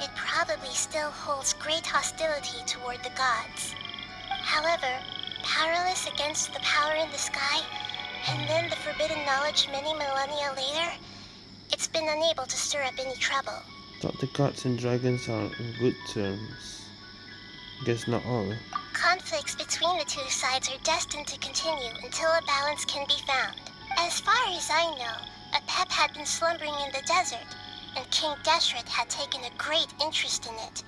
B: it probably still holds great hostility toward the gods. However, powerless against the power in the sky, and then the forbidden knowledge many millennia later, it's been unable to stir up any trouble.
A: Thought the gods and dragons are on good terms. Guess not all. Eh?
B: Conflicts between the two sides are destined to continue until a balance can be found. As far as I know, Apep had been slumbering in the desert, and King Deshret had taken a great interest in it.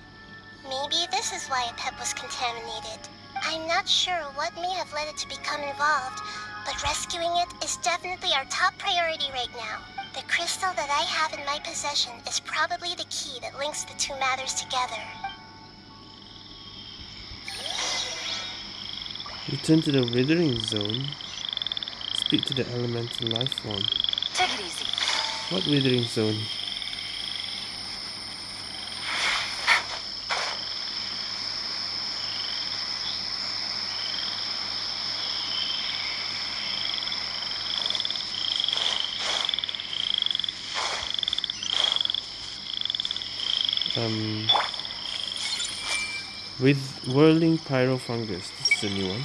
B: Maybe this is why Apep was contaminated. I'm not sure what may have led it to become involved, but rescuing it is definitely our top priority right now. The crystal that I have in my possession is probably the key that links the two matters together.
A: Return to the withering zone. Speak to the elemental life form.
D: Take it easy.
A: What withering zone? Um, with whirling pyrofungus. This is a new one.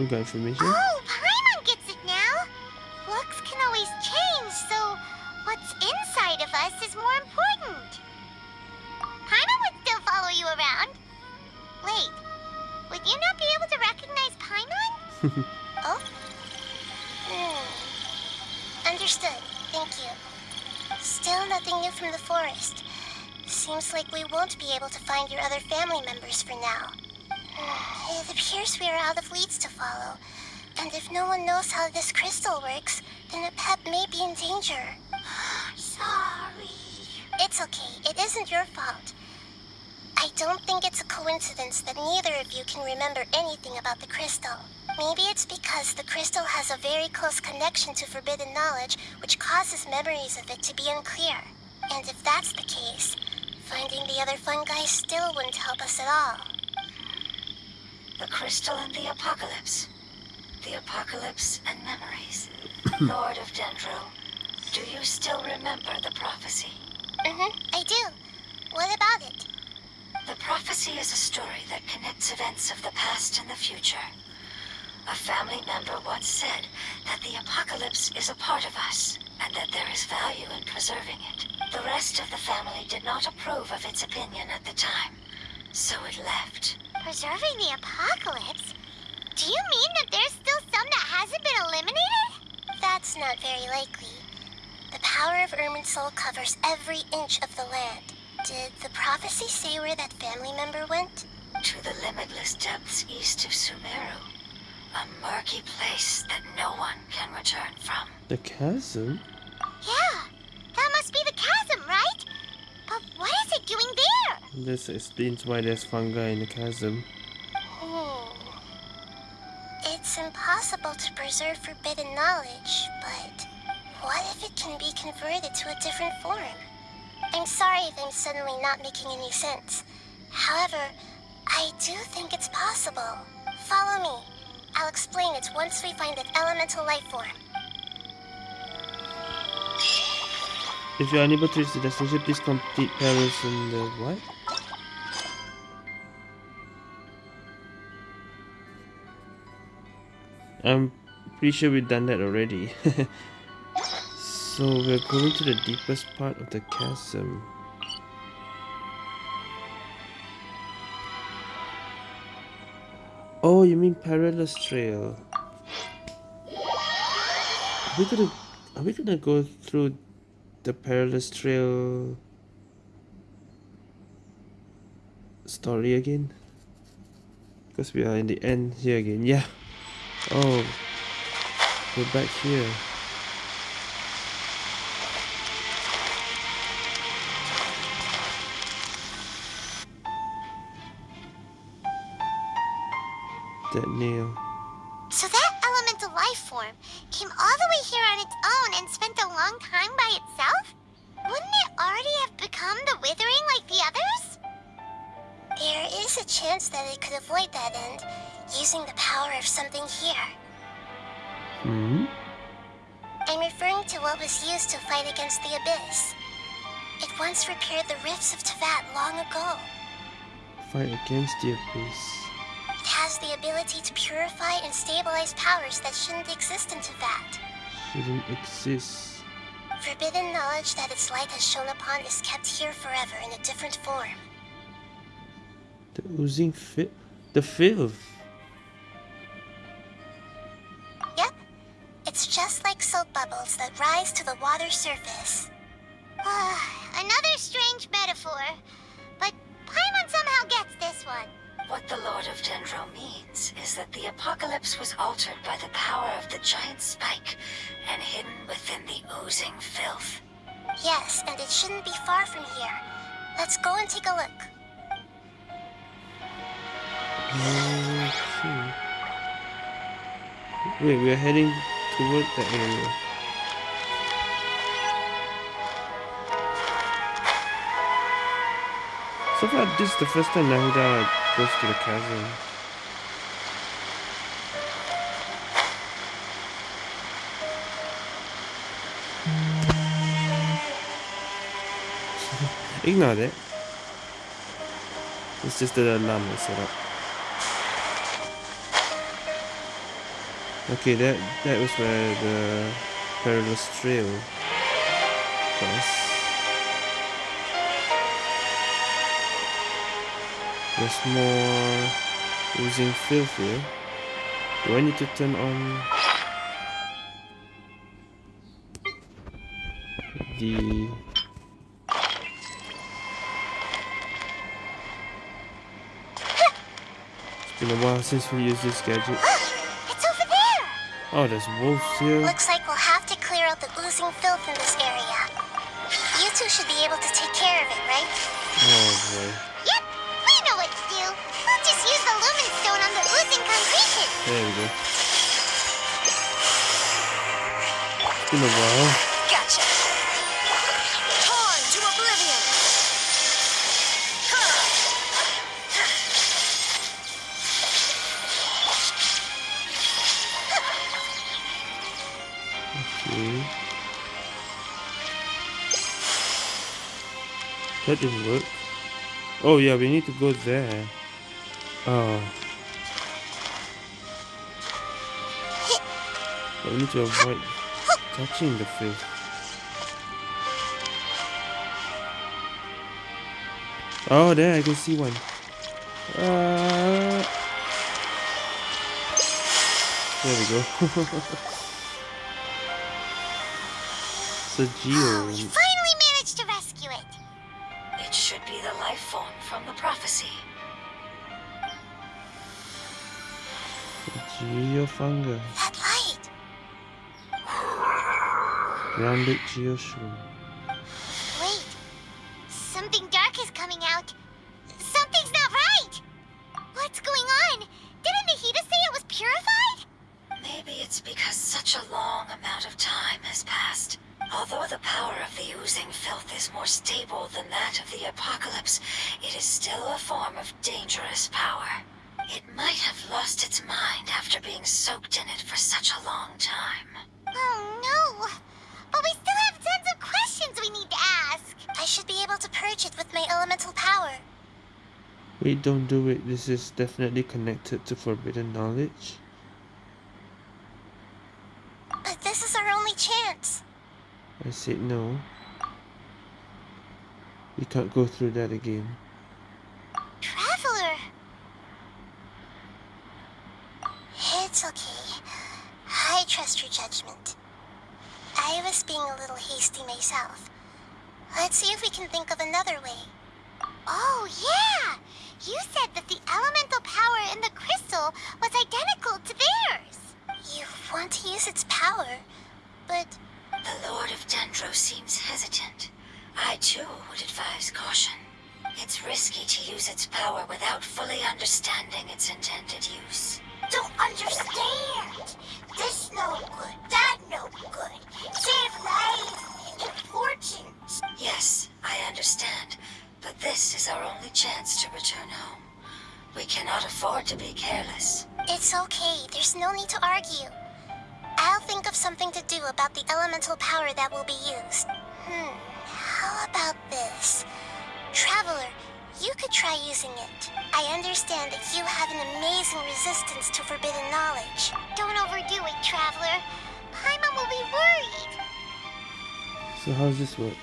A: Oh, we got information.
B: Connection to forbidden knowledge, which causes memories of it to be unclear. And if that's the case, finding the other fungi still wouldn't help us at all.
D: The crystal and the apocalypse. The apocalypse and memories. Lord of Dendro, do you still remember the prophecy?
B: Mm-hmm, I do. What about it?
D: The prophecy is a story that connects events of the past and the future. A family member once said that the apocalypse is a part of us, and that there is value in preserving it. The rest of the family did not approve of its opinion at the time, so it left.
B: Preserving the apocalypse? Do you mean that there's still some that hasn't been eliminated? That's not very likely. The power of Irminsul covers every inch of the land. Did the prophecy say where that family member went?
D: To the limitless depths east of Sumeru. A murky place that no one can return from.
A: The chasm?
B: Yeah, that must be the chasm, right? But what is it doing there?
A: This explains why there's fungi in the chasm.
B: Hmm. It's impossible to preserve forbidden knowledge, but what if it can be converted to a different form? I'm sorry if I'm suddenly not making any sense. However, I do think it's possible. Follow me. I'll explain it once we find that elemental life form.
A: If you're unable to reach the destination, please complete Paris in the what? I'm pretty sure we've done that already. so we're going to the deepest part of the chasm. Oh, you mean perilous trail? Are we gonna are we gonna go through the perilous trail story again? Because we are in the end here again. Yeah. Oh, we're back here. That nail.
B: So that elemental life form came all the way here on its own and spent a long time by itself? Wouldn't it already have become the Withering like the others? There is a chance that it could avoid that end, using the power of something here.
A: Hmm?
B: I'm referring to what was used to fight against the Abyss. It once repaired the rifts of Teyvat long ago.
A: Fight against the abyss.
B: It has the ability to purify and stabilize powers that shouldn't exist in Teyvat.
A: Shouldn't exist.
B: Forbidden knowledge that its light has shone upon is kept here forever in a different form.
A: The oozing fit. The filth.
B: Yep. It's just like soap bubbles that rise to the water's surface. Ah, another strange metaphor. But Paimon somehow gets this one.
D: What the Lord of Dendro means is that the apocalypse was altered by the power of the giant spike and hidden within the oozing filth.
B: Yes, and it shouldn't be far from here. Let's go and take a look.
A: Okay. Wait, we're heading toward the area. So far, this is the first time Nahida goes to the chasm. Ignore that. It's just the alarm I set up. Okay, that that was where the perilous trail was. There's more oozing filth here. Do I need to turn on the It's been a while since we used this gadget.
B: It's over there!
A: Oh, there's wolves here.
B: Looks like we'll have to clear out the oozing filth in this area. You two should be able to take care of it, right?
A: Oh boy. There we go. It's been a while.
B: Gotcha.
E: Time to oblivion!
A: Okay. That didn't work. Oh yeah, we need to go there. Oh. But we need to avoid touching the filth. Oh, there I can see one. Uh, there we go. so
B: Oh,
A: Geo.
B: we finally managed to rescue it.
D: It should be the life form from the prophecy.
A: Geofunga. Grounded Geoshroom.
B: Wait.
A: Don't do it. This is definitely connected to forbidden knowledge.
B: But this is our only chance.
A: I said no. We can't go through that again.
B: Traveler. It's okay. I trust your judgment. I was being a little hasty myself. Let's see if we can think of another way. Oh, yeah! You said that the elemental power in the crystal was identical to theirs. You want to use its power, but
D: The Lord of Dendro seems hesitant. I too would advise caution. It's risky to use its power without fully understanding its intended use.
B: don't understand. This no good, that no good. Save lives, important.
D: Yes, I understand, but this is our only chance to return home. We cannot afford to be careless.
B: It's okay. There's no need to argue. I'll think of something to do about the elemental power that will be used. Hmm. How about this? Traveler, you could try using it. I understand that you have an amazing resistance to forbidden knowledge. Don't overdo it, Traveler. Paimon will be worried.
A: So how's this work?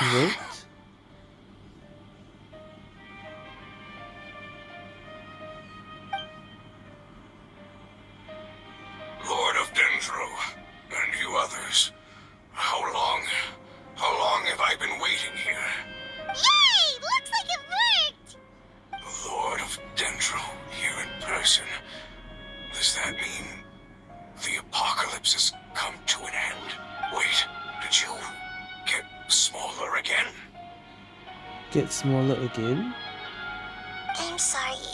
A: What?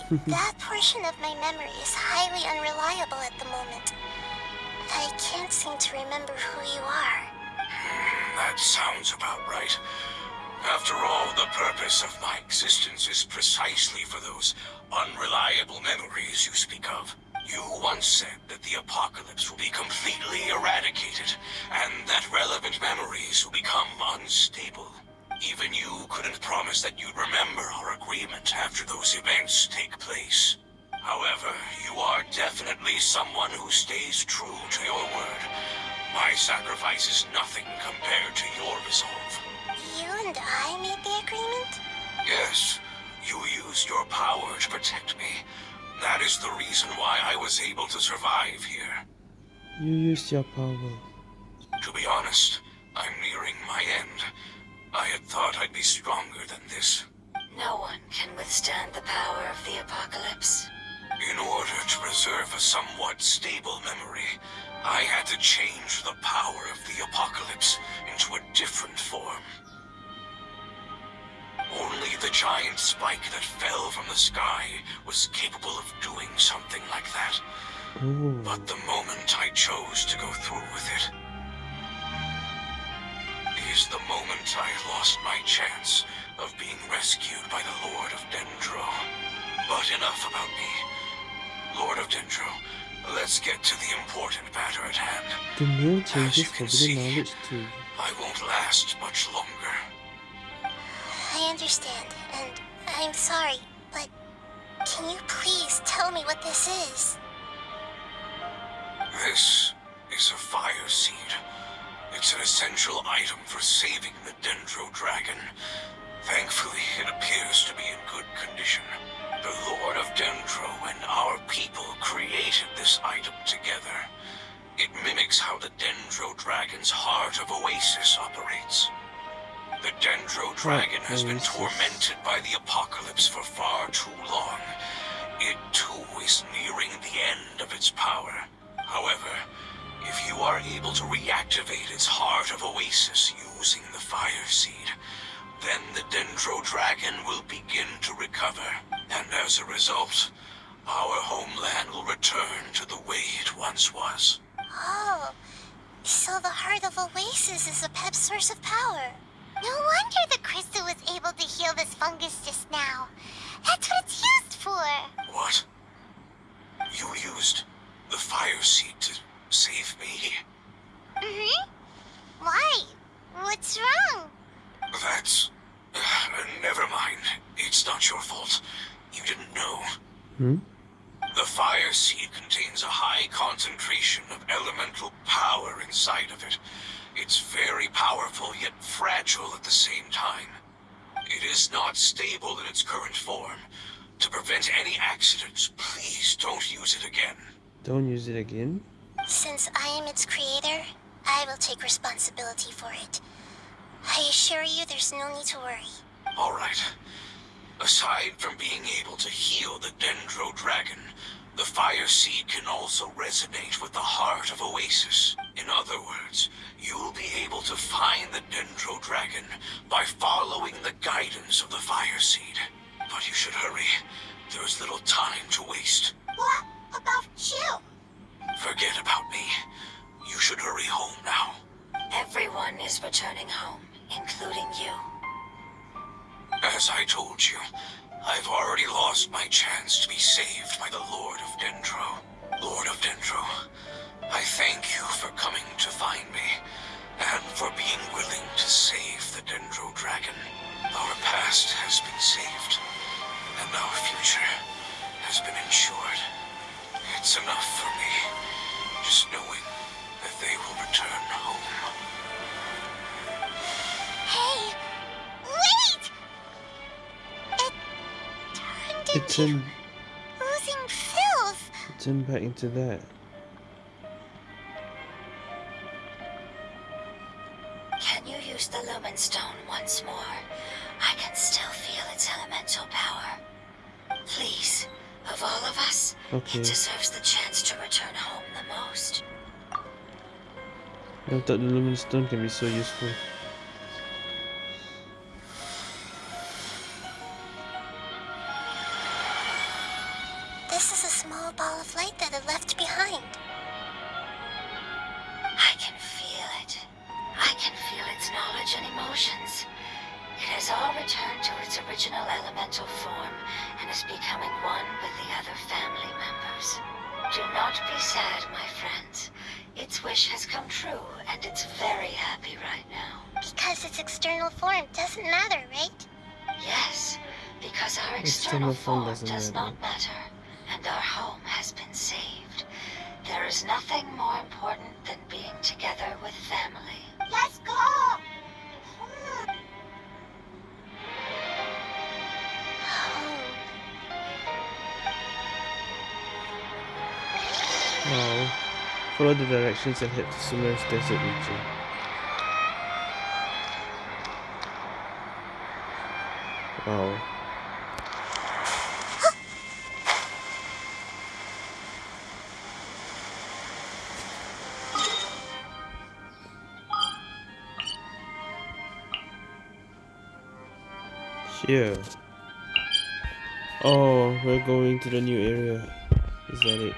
B: that portion of my memory is highly unreliable at the moment. I can't seem to remember who you are.
F: That sounds about right. After all, the purpose of my existence is precisely for those unreliable memories you speak of. You once said that the apocalypse will be completely eradicated, and that relevant memories will become unstable. Even you couldn't promise that you'd remember our agreement after those events take place. However, you are definitely someone who stays true to your word. My sacrifice is nothing compared to your resolve.
B: You and I made the agreement?
F: Yes, you used your power to protect me. That is the reason why I was able to survive here.
A: You used your power.
F: To be honest, I'm nearing my end. I had thought I'd be stronger than this.
D: No one can withstand the power of the apocalypse.
F: In order to preserve a somewhat stable memory, I had to change the power of the apocalypse into a different form. Only the giant spike that fell from the sky was capable of doing something like that.
A: Oh.
F: But the moment I chose to go through with it is the moment I lost my chance of being rescued by the Lord of Dendro. But enough about me. Lord of Dendro, let's get to the important matter at hand.
A: The name
F: As
A: changes
F: you can see,
A: knowledge to
F: I won't last much longer.
B: I understand, and I'm sorry, but can you please tell me what this is?
F: This is a fire seed. It's an essential item for saving the Dendro Dragon. Thankfully, it appears to be in good condition. The Lord of Dendro and our people created this item together. It mimics how the Dendro Dragon's Heart of Oasis operates. The Dendro Dragon has been tormented by the apocalypse for far too long. It too is nearing the end of its power. However, if you are able to reactivate its Heart of Oasis using the Fire Seed, then the Dendro Dragon will begin to recover. And as a result, our homeland will return to the way it once was.
B: Oh, so the Heart of Oasis is Apep source of power. No wonder the crystal was able to heal this fungus just now. That's what it's used for.
F: What? You used the Fire Seed to save me?
B: Mm-hmm. Why? What's wrong?
F: That's... never mind. It's not your fault. You didn't know.
A: Hmm?
F: The fire seed contains a high concentration of elemental power inside of it. It's very powerful yet fragile at the same time. It is not stable in its current form. To prevent any accidents, please don't use it again.
A: Don't use it again.
B: Since I am its creator, I will take responsibility for it. I assure you there's no need to worry.
F: Alright. Aside from being able to heal the Dendro Dragon, the Fire Seed can also resonate with the heart of Oasis. In other words, you'll be able to find the Dendro Dragon by following the guidance of the Fire Seed. But you should hurry. There is little time to waste.
B: What about you?
F: Forget about me. You should hurry home now.
D: Everyone is returning home, including you.
F: As I told you, I've already lost my chance to be saved by the Lord of Dendro. Lord of Dendro, I thank you for coming to find me, and for being willing to save the Dendro Dragon. Our past has been saved, and our future has been ensured. It's enough for me, just knowing that they will return home.
B: Hey, wait! It turned
A: It
B: into
A: turned,
B: oozing filth.
A: it turned back into that.
D: Can you use the Lumen Stone once more? I can still feel its elemental power. Please, of all of us,
A: okay.
D: he deserves the chance to return home the most.
A: I thought the luminous stone can be so useful. Directions and head to Sumeru's desert region. Wow. Here. Oh, we're going to the new area. Is that it?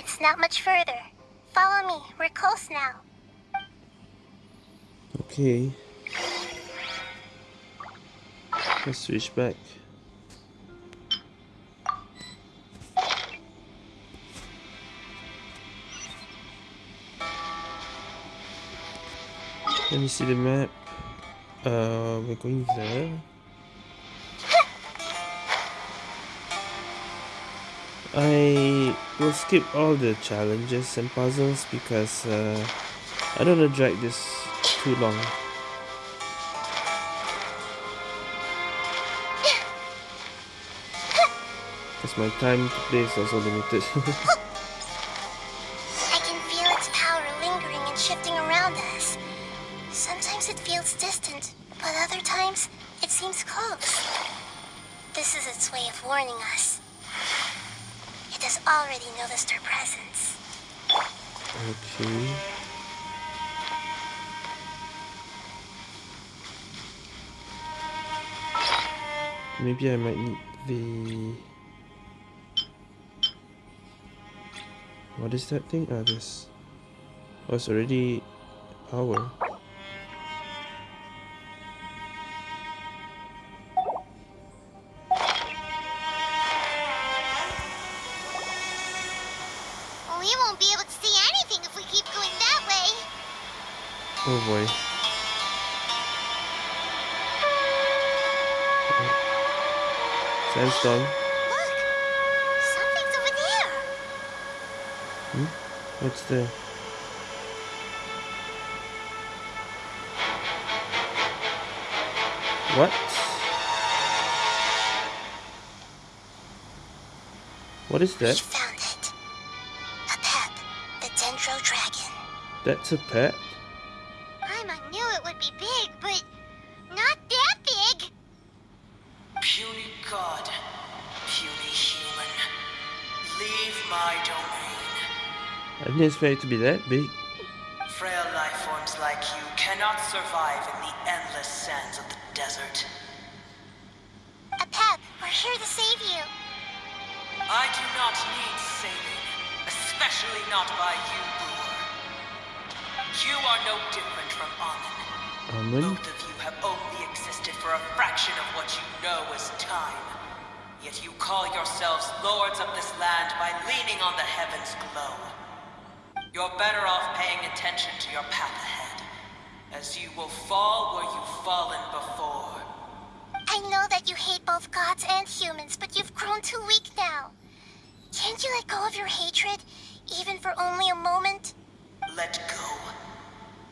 B: It's not much further. Follow me. We're close now.
A: Okay. Let's switch back. Let me see the map. Uh, we're going there. I will skip all the challenges and puzzles because uh, I don't want to drag this too long. Because my time to play is also limited.
B: is
A: that thing? Ah, this. Oh, it's already power.
B: We won't be
A: What's the... What? What is
B: We
A: that?
B: found it. Apep, the Dendro Dragon.
A: That's
G: Apep?
A: I didn't expect it to be that big.
G: Frail life forms like you cannot survive in the endless sands of the desert.
B: Apep, we're here to save you.
G: I do not need saving, especially not by you, Buer. You are no different from Amun.
A: Almond?
G: Both of you have only existed for a fraction of what you know as time. Yet you call yourselves lords of this land by leaning on the heavens' glow. You're better off paying attention to your path ahead, as you will fall where you've fallen before.
B: I know that you hate both gods and humans, but you've grown too weak now. Can't you let go of your hatred, even for only a moment?
G: Let go.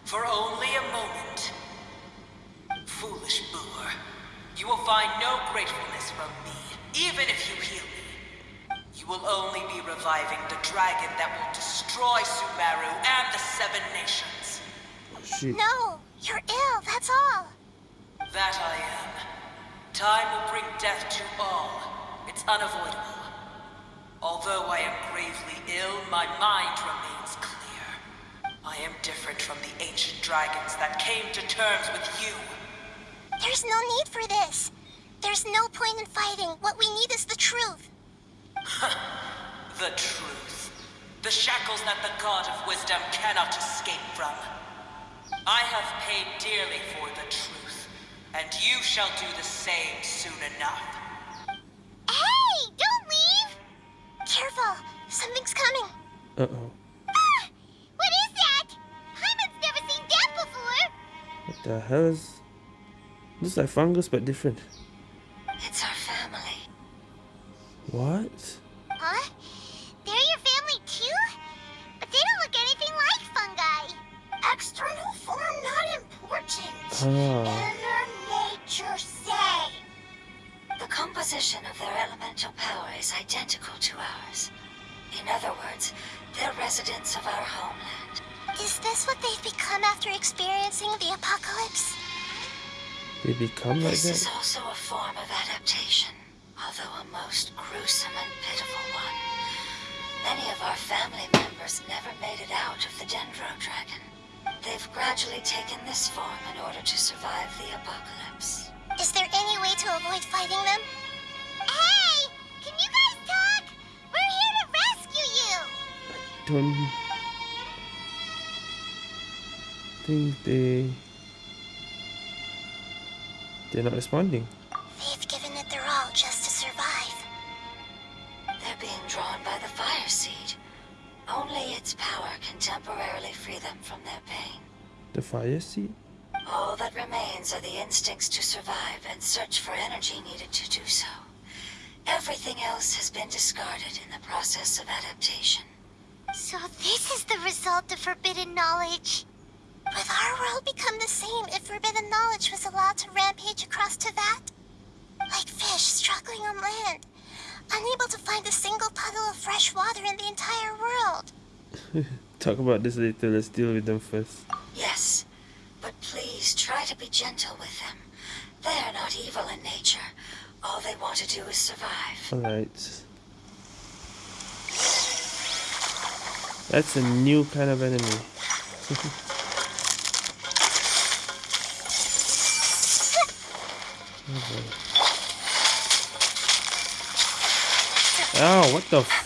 G: For only a moment. Foolish Buer. You will find no gratefulness from me, even if you heal me. You You will only be reviving the dragon that will destroy Sumeru and the Seven Nations.
A: Shit.
B: No, you're ill, that's all.
G: That I am. Time will bring death to all. It's unavoidable. Although I am gravely ill, my mind remains clear. I am different from the ancient dragons that came to terms with you.
B: There's no need for this. There's no point in fighting. What we need is the truth.
G: The truth. The shackles that the God of wisdom cannot escape from. I have paid dearly for the truth, and you shall do the same soon enough.
B: Hey, don't leave! Careful, something's coming.
A: Uh-oh.
B: Ah! What is that? Paimon's never seen that before.
A: What the hell is... Looks like fungus, but different.
D: It's our family.
A: What?
B: Huh? Important. Inner nature say.
D: The composition of their elemental power is identical to ours. In other words, they're residents of our homeland.
B: Is this what they've become after experiencing the apocalypse?
A: They become like
D: This This
A: is
D: also a form of adaptation, although a most gruesome and pitiful one. Many of our family members never made it out of the Dendro Dragon. They've gradually taken this form in order to survive the apocalypse.
B: Is there any way to avoid fighting them? Hey! Can you guys talk? We're here to rescue you!
A: I Don't think they they're not responding.
D: The fire seed? All that remains are the instincts to survive and search for energy needed to do so. Everything else has been discarded in the process of adaptation.
B: So this is the result of forbidden knowledge. Would our world become the same if forbidden knowledge was allowed to rampage across Teyvat? Like fish struggling on land, unable to find a single puddle of fresh water in the entire world.
A: Talk about this later, let's deal with them first.
D: Yes, but please try to be gentle with them. They are not evil in nature. All they want to do is survive.
A: Alright. That's a new kind of enemy. Oh,
B: what the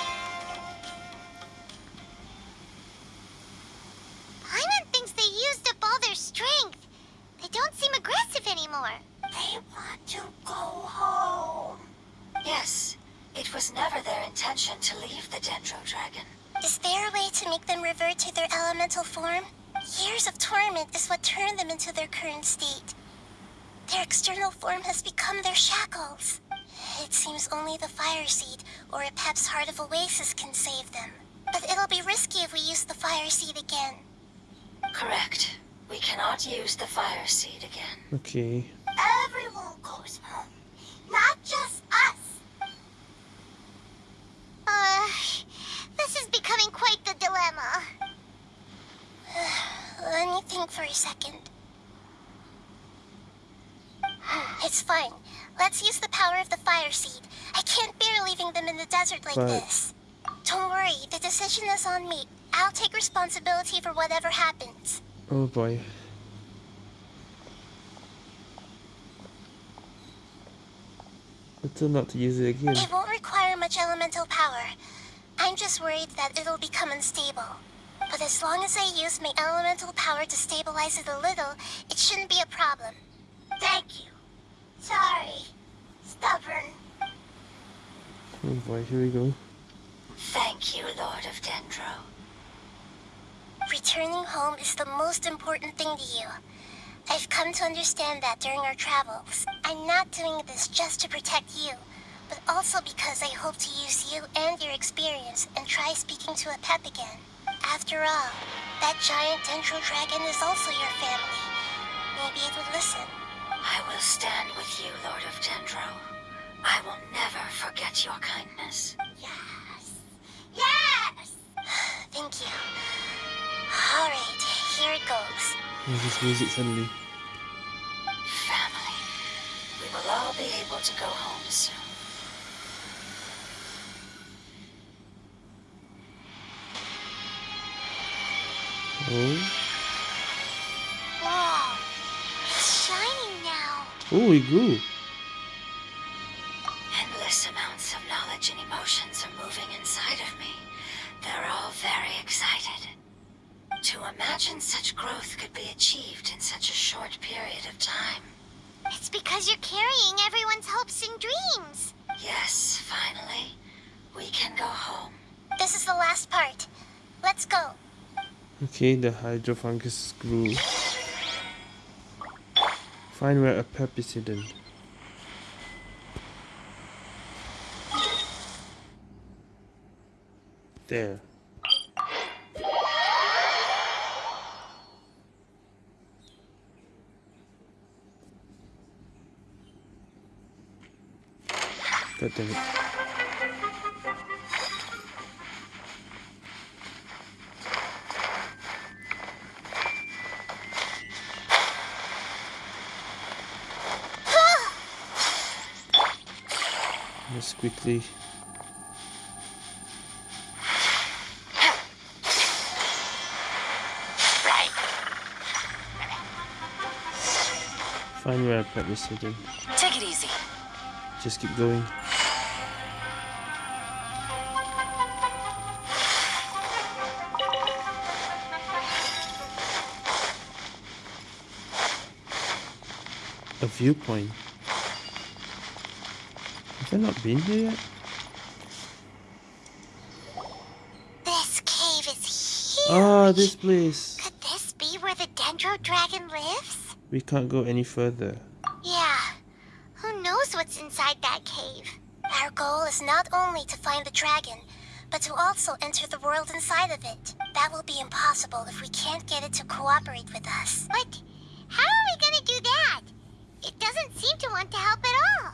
A: Okay.
B: Everyone goes home, not just us. Uh, this is becoming quite the dilemma. Let me think for a second. It's fine. Let's use the power of the fire seed. I can't bear leaving them in the desert like
A: But-
B: this. Don't worry, the decision is on me. I'll take responsibility for whatever happens.
A: Oh boy. Better not to use it again.
B: It won't require much elemental power. I'm just worried that it'll become unstable. But as long as I use my elemental power to stabilize it a little, it shouldn't be a problem. Thank you. Sorry. Stubborn.
A: Oh boy, here we go.
D: Thank you, Lord of Dendro.
B: Returning home is the most important thing to you. I've come to understand that during our travels. I'm not doing this just to protect you, but also because I hope to use you and your experience and try speaking to Apep again. After all, that giant Dendro dragon is also your family. Maybe it would listen.
D: I will stand with you, Lord of Dendro. I will never forget your kindness.
B: Yes! Yes! Thank you. Alright, here it goes.
A: There's this music suddenly.
D: Family. We will all be able to go home soon.
A: Oh.
B: Wow! It's shining now.
A: Oh, it grew.
D: Endless amounts of knowledge and emotions are moving inside of me. They're all very excited. To imagine such growth could be achieved in such a short period of time.
B: It's because you're carrying everyone's hopes and dreams.
D: Yes, finally, we can go home.
B: This is the last part. Let's go.
A: Okay, the hydrofungus grew. Find where Apep is hidden. There. God damn it. Let's quickly. Find where Apep is hidden.
G: Take it easy.
A: Just keep going. A viewpoint. Have I not been here yet?
B: This cave is huge.
A: Ah, this place.
B: Could this be where the Dendro Dragon lives?
A: We can't go any further.
B: Yeah. Who knows what's inside that cave? Our goal is not only to find the dragon, but to also enter the world inside of it. That will be impossible if we can't get it to cooperate with us. But how are we gonna do that? It doesn't seem to want to help at all.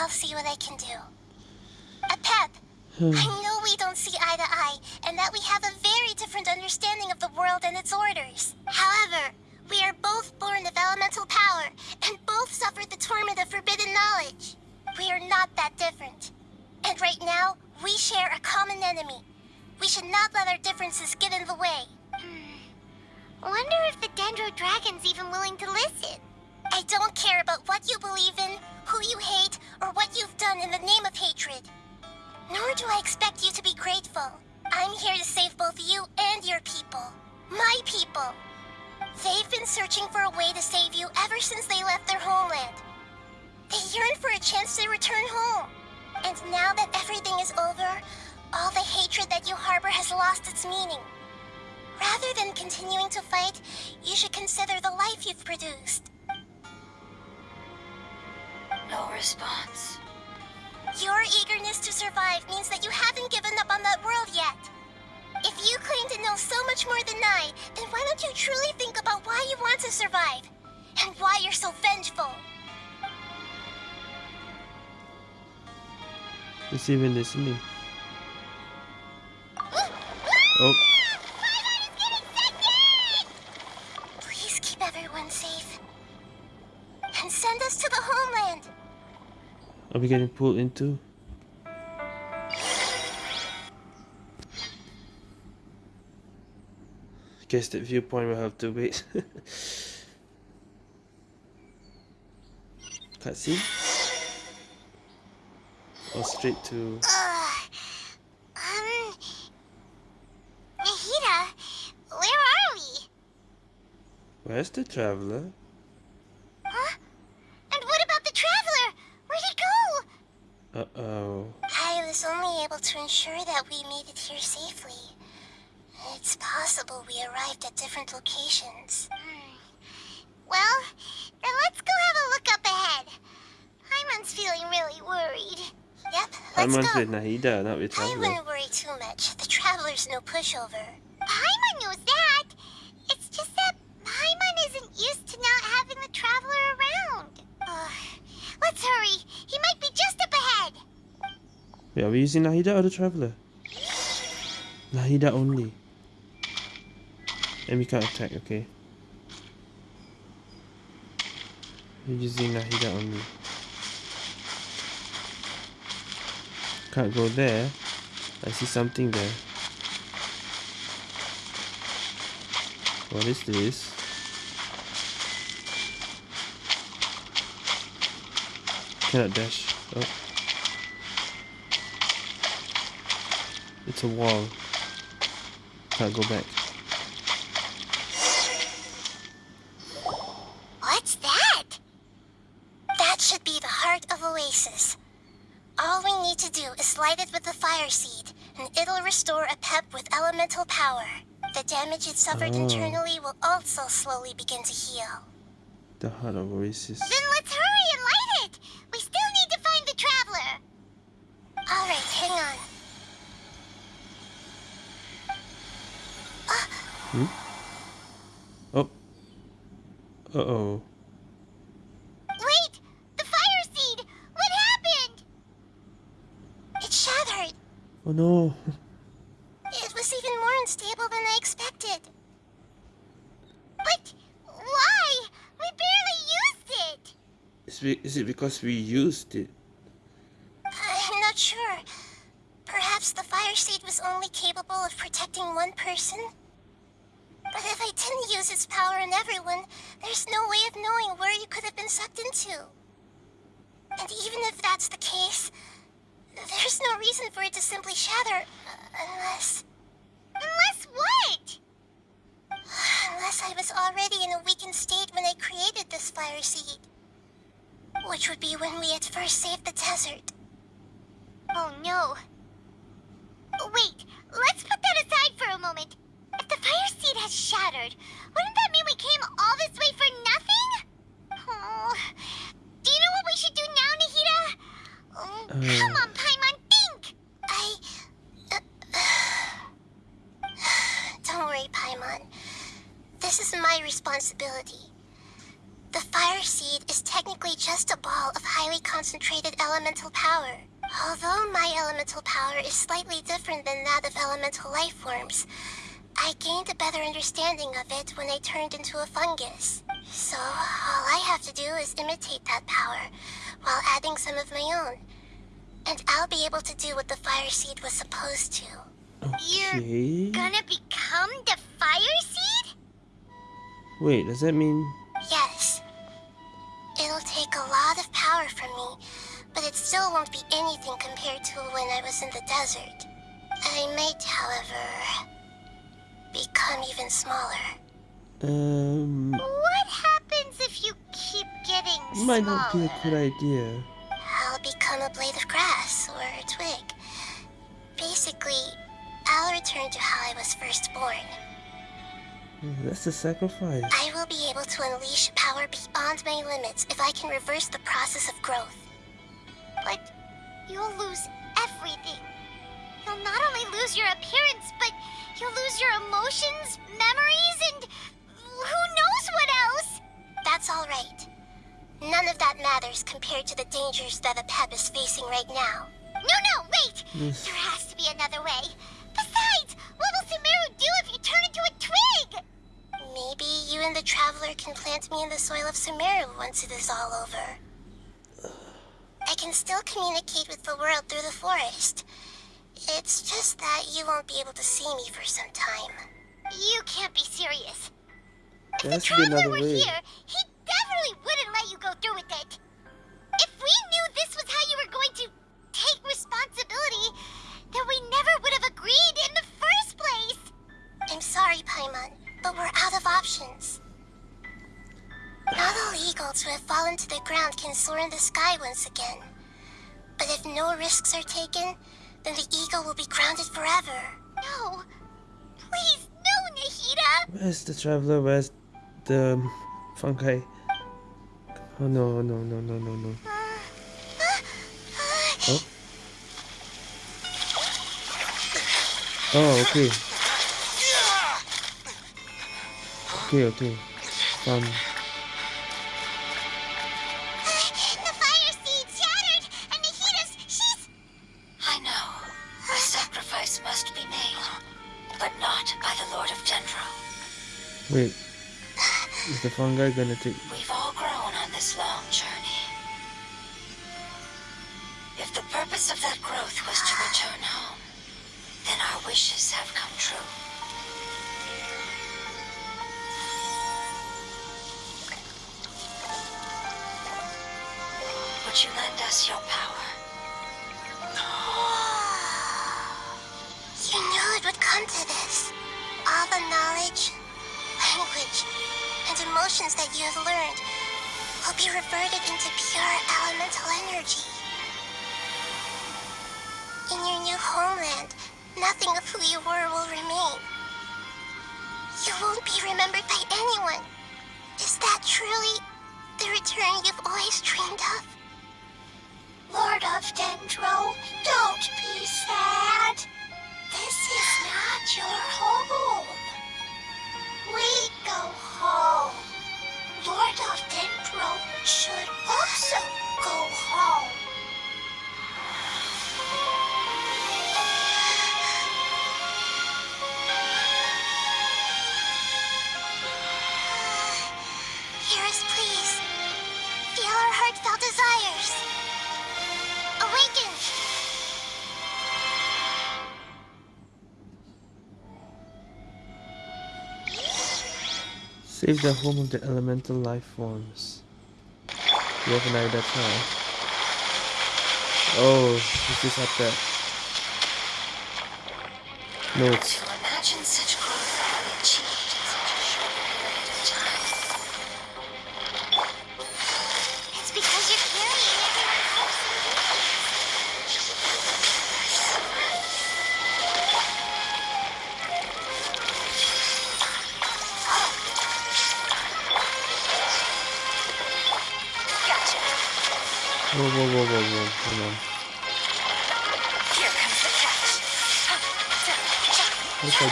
B: I'll see what I can do. Apep. I know we don't see eye to eye, and that we have a very different understanding of the world and its orders. However, we are both born of elemental power, and both suffered the torment of forbidden knowledge. We are not that different. And right now, we share a common enemy. We should not let our differences get in the way. Hmm. Wonder if the Dendro Dragon's even willing to listen. I don't care about what you believe in, who you hate, or what you've done in the name of hatred. Nor do I expect you to be grateful. I'm here to save both you and your people. My people. They've been searching for a way to save you ever since they left their homeland. They yearn for a chance to return home. And now that everything is over, all the hatred that you harbor has lost its meaning. Rather than continuing to fight, you should consider the life you've produced.
D: No response.
B: Your eagerness to survive means that you haven't given up on that world yet. If you claim to know so much more than I, then why don't you truly think about why you want to survive? And why you're so vengeful?
A: It's even listening. Oh,
B: Please keep everyone safe. And send us to the homeland.
A: Are we getting pulled into? Guess that viewpoint will have to wait. Cutscene? Or straight to.
B: Um. Nahida, where are we?
A: Where's the traveler?
B: Huh? And what about the traveler? Where'd he go?
A: Uh oh.
B: I was only able to ensure that we made it here safely. It's possible we arrived at different locations. Hmm. Well, then let's go have a look up ahead. Paimon's feeling really worried. Let's
A: Paimon's
B: go.
A: with Nahida, not with
B: I wouldn't worry too much. The Traveler's no pushover. Paimon knows that. It's just that Paimon isn't used to not having the Traveler around. Ugh. Let's hurry. He might be just up ahead.
A: Wait, are we using Nahida or the Traveler? Nahida only. And we can't attack, okay. We're using Nahida only. Can't go there. I see something there. What is this? Cannot dash. Oh. It's a wall. Can't go back.
B: What's that? That should be the heart of Oasis. All we need to do is light it with the fire seed, and it'll restore Apep with elemental power. The damage it suffered
A: Oh.
B: internally will also slowly begin to heal.
A: The heart of Oasis.
B: Then let's hurry and light it! We still need to find the Traveler! Alright, hang on. Hmm?
A: Oh. Uh oh.
B: Wait! The fire seed! What happened? It shattered.
A: Oh no.
B: It was even more unstable than I expected. But why? We barely used it!
A: Is, we, is it because we used it?
B: I'm not sure. Perhaps the fire seed was only capable of protecting one person? But if I didn't use its power on everyone, there's no way of knowing where you could have been sucked into. And even if that's the case, there's no reason for it to simply shatter, uh, unless... Unless what? Unless I was already in a weakened state when I created this fire seed. Which would be when we at first saved the desert. Oh no. Wait, let's put that aside for a moment. If the fire seed has shattered, wouldn't that mean we came all this way for nothing? Oh, do you know what we should do now, Nahida? Oh,
A: Uh.
B: come on, Paimon, think! I... Don't worry, Paimon. This is my responsibility. The fire seed is technically just a ball of highly concentrated elemental power. Although my elemental power is slightly different than that of elemental life forms, I gained a better of it when I turned into a fungus. So all I have to do is imitate that power while adding some of my own. And I'll be able to do what the fire seed was supposed to.
A: Okay.
B: You're gonna become the fire seed?
A: Wait, does that mean...
B: Yes. It'll take a lot of power from me, but it still won't be anything compared to when I was in the desert. I might, however, become even smaller.
A: Um...
B: What happens if you keep getting smaller?
A: Might not be a good idea.
B: I'll become a blade of grass or a twig. Basically, I'll return to how I was first born.
A: That's a sacrifice.
B: I will be able to unleash power beyond my limits if I can reverse the process of growth. But you'll lose everything. You'll not only lose your appearance, but you'll lose your emotions, memories, and who knows what else? That's all right. None of that matters compared to the dangers that Apep is facing right now. No, no, wait!
A: Yes.
B: There has to be another way. Besides, what will Sumeru do if you turn into a twig? Maybe you and the Traveler can plant me in the soil of Sumeru once it is all over. I can still communicate with the world through the forest. It's just that you won't be able to see me for some time. You can't be serious. If
A: There
B: the
A: has to be
B: Traveler were
A: way.
B: here, he definitely wouldn't let you go through with it. If we knew this was how you were going to take responsibility, then we never would have agreed in the first place. I'm sorry, Paimon, but we're out of options. Not all eagles who have fallen to the ground can soar in the sky once again. But if no risks are taken, then the ego will be grounded forever. No! Please, no, Nahida!
A: Where's the traveler? Where's the um, Funkai? Oh no, no, no, no, no, no. Uh, uh, uh, oh? Oh, okay. Okay, okay. Um... Wait, is the fungi gonna take Save the home of the elemental life forms. You have an idea, that's Oh, Oh, is this up there? No,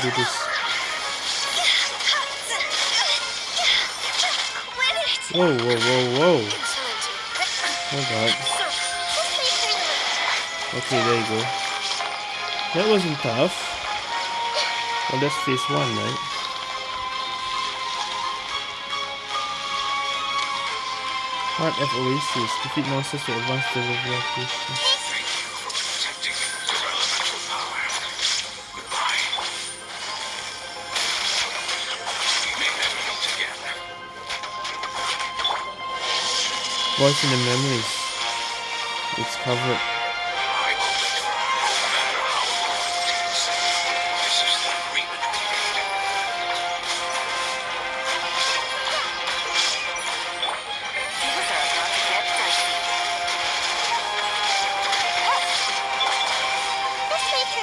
A: do this. Whoa, whoa, whoa, whoa.
B: Oh god.
A: Okay, there you go. That wasn't tough. Well, that's phase one, right? Heart of Oasis. Defeat monsters to advance the revelation. voice in the memories. It's covered.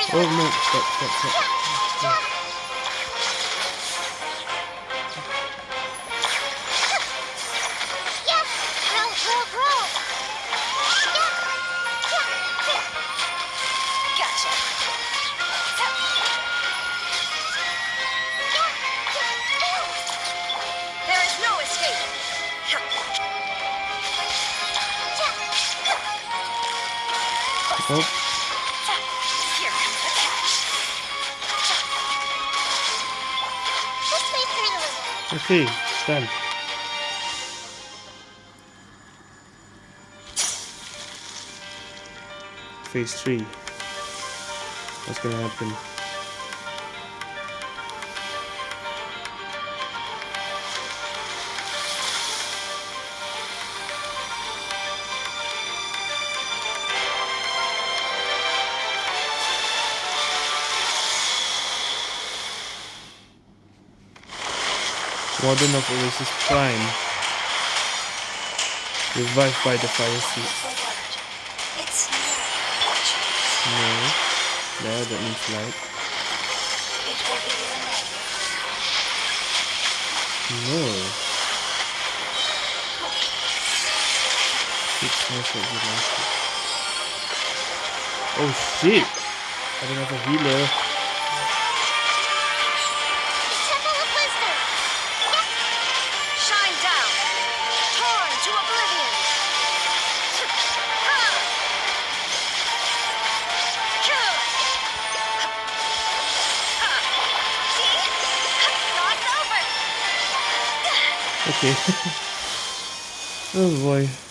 A: Oh no, stop, stop, stop.
B: stop.
A: Okay, done. Phase 3. What's gonna happen? Warden of Oasis Prime. Revived by the fire
D: seat.
A: No. No, that means light. No. It's not good. Oh shit! I don't have a healer. oh boy.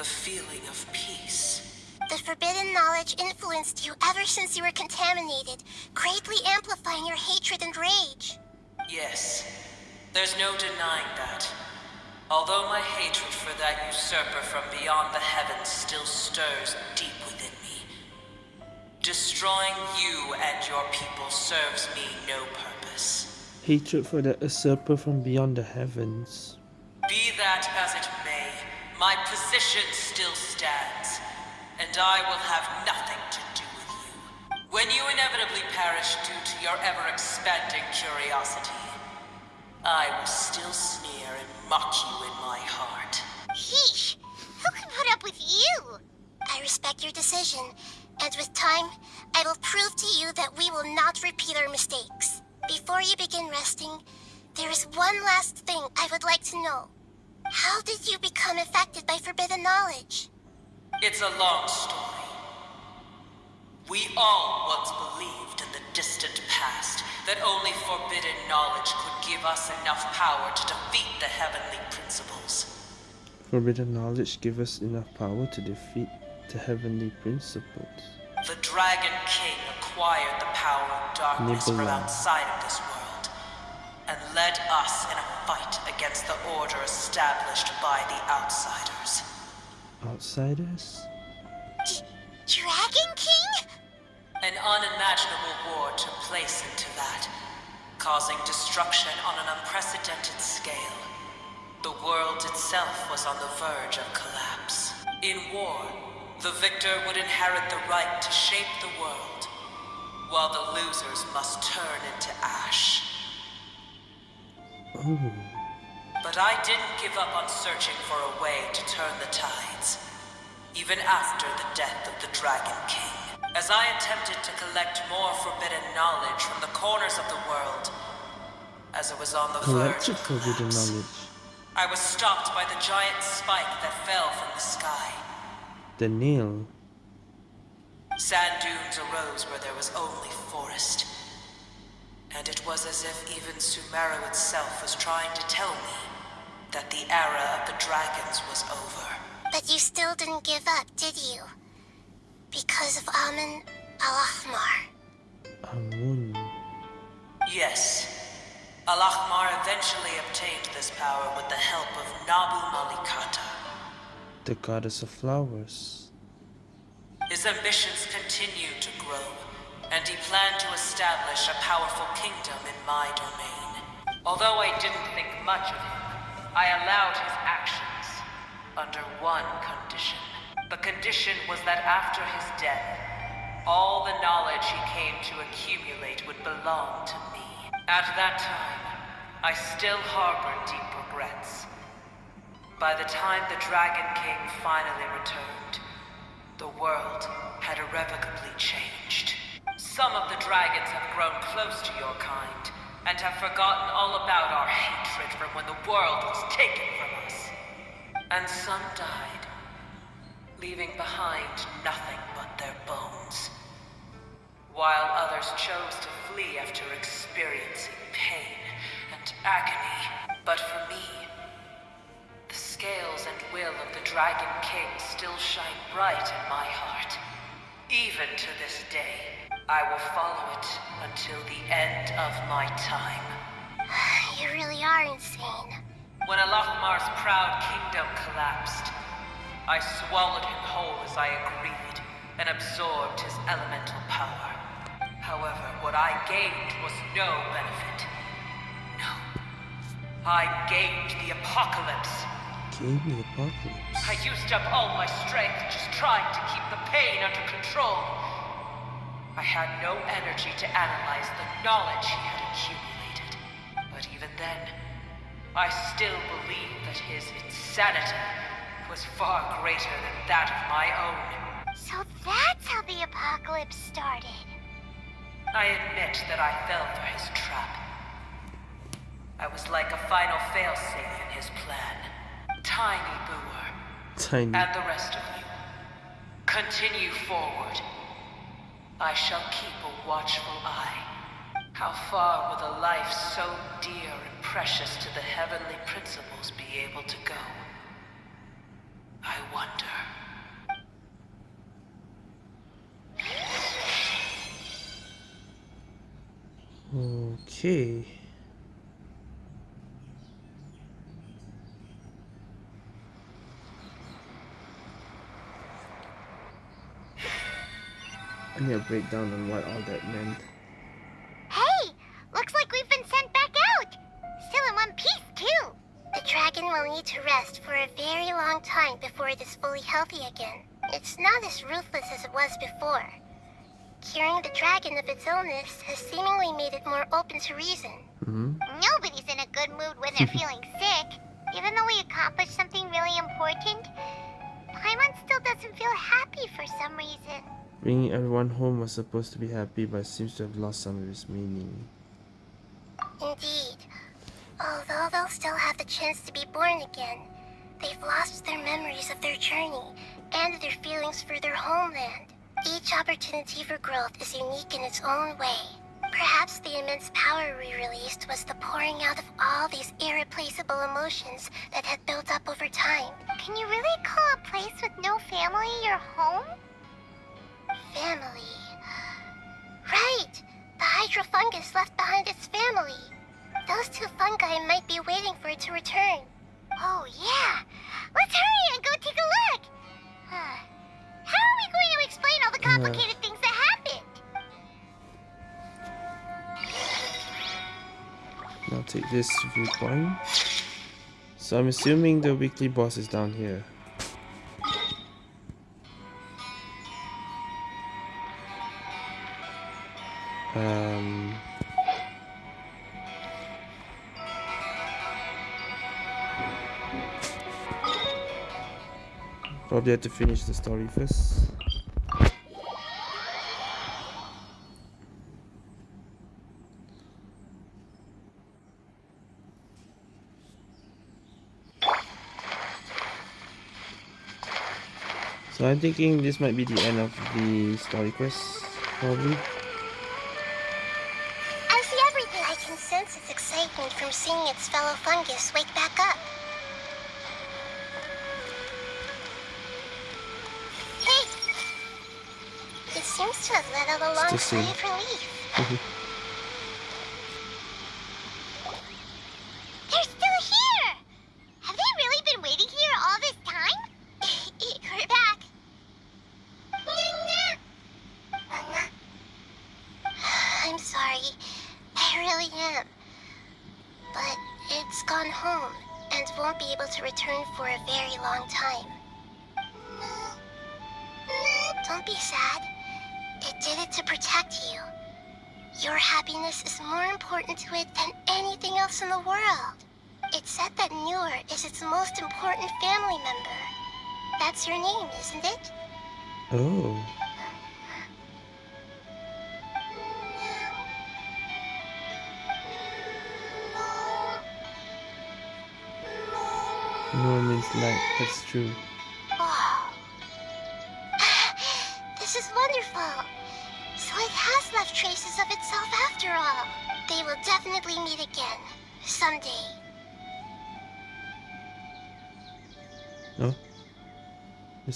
G: The feeling of peace.
B: The forbidden knowledge influenced you ever since you were contaminated, greatly amplifying your hatred and rage.
G: Yes, there's no denying that. Although my hatred for that usurper from beyond the heavens still stirs deep within me, destroying you and your people serves me no purpose.
A: Hatred for the usurper from beyond the heavens.
G: Be that as it may, my position still stands, and I will have nothing to do with you. When you inevitably perish due to your ever-expanding curiosity, I will still sneer and mock you in my heart.
B: Heesh! Who can put up with you? I respect your decision, and with time, I will prove to you that we will not repeat our mistakes. Before you begin resting, there is one last thing I would like to know. How did you become affected by forbidden knowledge?
G: It's a long story. We all once believed in the distant past that only forbidden knowledge could give us enough power to defeat the heavenly principles.
A: Forbidden knowledge give us enough power to defeat the heavenly principles.
G: The Dragon King acquired the power of darkness from outside of this world and led us in a fight against the order established by the outsiders.
A: Outsiders?
B: D- Dragon King?
G: An unimaginable war took place into that, causing destruction on an unprecedented scale. The world itself was on the verge of collapse. In war, the victor would inherit the right to shape the world, while the losers must turn into ash.
A: Oh,
G: But I didn't give up on searching for a way to turn the tides, even after the death of the Dragon King. As I attempted to collect more forbidden knowledge from the corners of the world, as it was on the verge of
A: forbidden knowledge.
G: I was stopped by the giant spike that fell from the sky.
A: The nail.
G: Sand dunes arose where there was only forest. And it was as if even Sumeru itself was trying to tell me that the era of the dragons was over.
B: But you still didn't give up, did you? Because of Amun Al-Ahmar.
A: Amun.
G: Yes. Al-Ahmar eventually obtained this power with the help of Nabu Malikata.
A: The goddess of flowers.
G: His ambitions continued to grow, and he planned to establish a powerful kingdom in my domain. Although I didn't think much of him, I allowed his actions under one condition. The condition was that after his death, all the knowledge he came to accumulate would belong to me. At that time, I still harbored deep regrets. By the time the Dragon King finally returned, the world had irrevocably changed. Some of the dragons have grown close to your kind, and have forgotten all about our hatred from when the world was taken from us. And some died, leaving behind nothing but their bones. while others chose to flee after experiencing pain and agony. But for me, the scales and will of the Dragon King still shine bright in my heart. Even to this day, I will follow it until the end of my time.
B: You really are insane.
G: When Al-Ahmar's proud kingdom collapsed, I swallowed him whole as I agreed and absorbed his elemental power. However, what I gained was no benefit. No. I gained the apocalypse.
A: Game the apocalypse.
G: I used up all my strength just trying to keep the pain under control. I had no energy to analyze the knowledge he had accumulated. But even then, I still believed that his insanity was far greater than that of my own.
B: So that's how the apocalypse started.
G: I admit that I fell for his trap. I was like a final failsafe in his plan. Tiny Buer,
A: Tiny.
G: and the rest of you, continue forward. I shall keep a watchful eye. How far will a life so dear and precious to the heavenly principles be able to go? I wonder.
A: Okay. I need a breakdown on what all that meant.
B: Hey! Looks like we've been sent back out! Still in one piece, too! The dragon will need to rest for a very long time before it is fully healthy again. It's not as ruthless as it was before. Curing the dragon of its illness has seemingly made it more open to reason.
A: hmm
B: Nobody's in a good mood when they're feeling sick. Even though we accomplished something really important, Paimon still doesn't feel happy for some reason.
A: Bringing everyone home was supposed to be happy, but seems to have lost some of its meaning.
B: Indeed. Although they'll still have the chance to be born again, they've lost their memories of their journey and their feelings for their homeland. Each opportunity for growth is unique in its own way. Perhaps the immense power we released was the pouring out of all these irreplaceable emotions that had built up over time. Can you really call a place with no family your home? Family. Right! The hydrofungus left behind its family. Those two fungi might be waiting for it to return. Oh, yeah! Let's hurry and go take a look! Huh. How are we going to explain all the complicated things that happened?
A: Now take this viewpoint. So I'm assuming the weekly boss is down here. Um. Probably have to finish the story first. So I'm thinking this might be the end of the story quest, probably.
B: Fungus wake back up. Hey! It seems to have let out a long sigh of relief.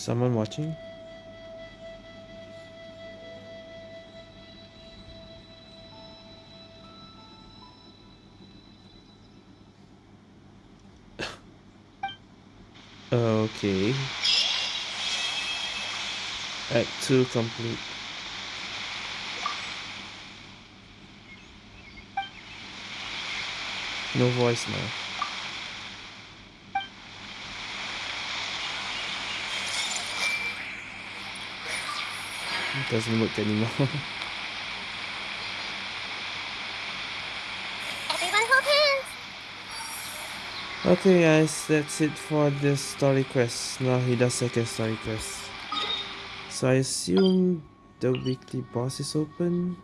A: Someone watching? okay. Act 2 complete. No voice now. Doesn't work anymore.
B: Everyone hold hands.
A: okay guys, that's it for this story quest. Now he does second story quest. So I assume the weekly boss is open.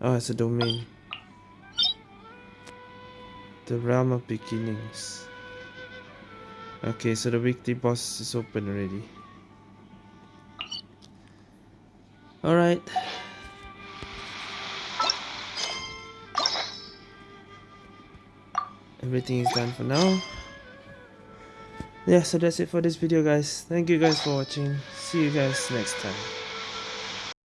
A: Oh, it's a domain. The realm of beginnings. Okay, so the weekly boss is open already. Alright. Everything is done for now. Yeah, so that's it for this video guys. Thank you guys for watching. See you guys next time.